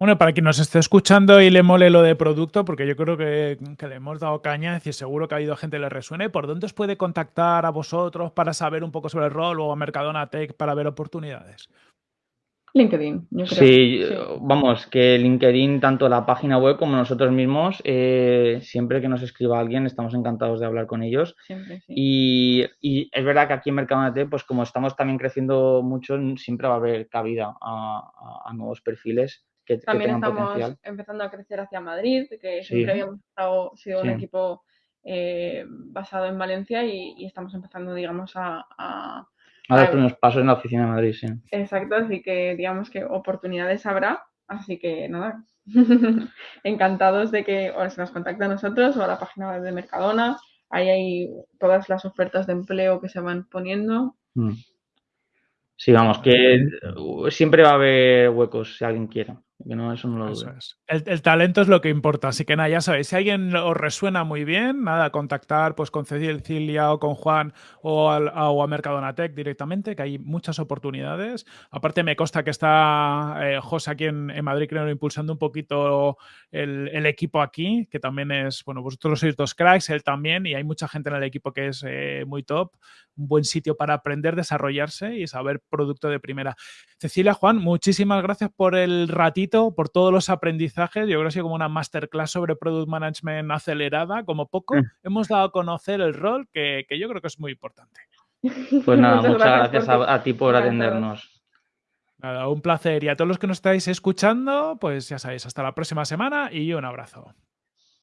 Bueno, para quien nos esté escuchando y le mole lo de producto, porque yo creo que, le hemos dado caña, es decir, seguro que ha habido gente que le resuene, ¿por dónde os puede contactar a vosotros para saber un poco sobre el rol o a Mercadona Tech para ver oportunidades? LinkedIn, yo creo. Sí, vamos, que LinkedIn, tanto la página web como nosotros mismos, eh, siempre que nos escriba alguien, estamos encantados de hablar con ellos. Siempre, sí. y, es verdad que aquí en Mercadona Tech, pues como estamos también creciendo mucho, siempre va a haber cabida a nuevos perfiles también estamos empezando a crecer hacia Madrid, que siempre habíamos sido un equipo eh, basado en Valencia y, estamos empezando, digamos, a, a, dar unos pasos en la oficina de Madrid, sí. Exacto, así que digamos que oportunidades habrá, así que nada, encantados de que o se nos contacte a nosotros o a la página web de Mercadona, ahí hay todas las ofertas de empleo que se van poniendo. Mm. Sí, vamos, que siempre va a haber huecos si alguien quiere. No, eso no lo el, talento es lo que importa, así que nada, ya sabéis, si alguien os resuena muy bien, nada, contactar pues con Cecilia o con Juan o, al, a, Mercadonatec directamente, que hay muchas oportunidades. Aparte me consta que está eh, José aquí en, Madrid, creo, impulsando un poquito el, equipo aquí, que también es, bueno, vosotros sois dos cracks, él también, y hay mucha gente en el equipo que es eh, muy top, un buen sitio para aprender, desarrollarse y saber producto de primera. Cecilia, Juan, muchísimas gracias por el ratito, por todos los aprendizajes. Yo creo que ha sido como una masterclass sobre Product Management acelerada, como poco. Mm. Hemos dado a conocer el rol que, yo creo que es muy importante. Pues nada, muchas, gracias, a, ti por atendernos. Nada, un placer. Y a todos los que nos estáis escuchando, pues ya sabéis, hasta la próxima semana y un abrazo.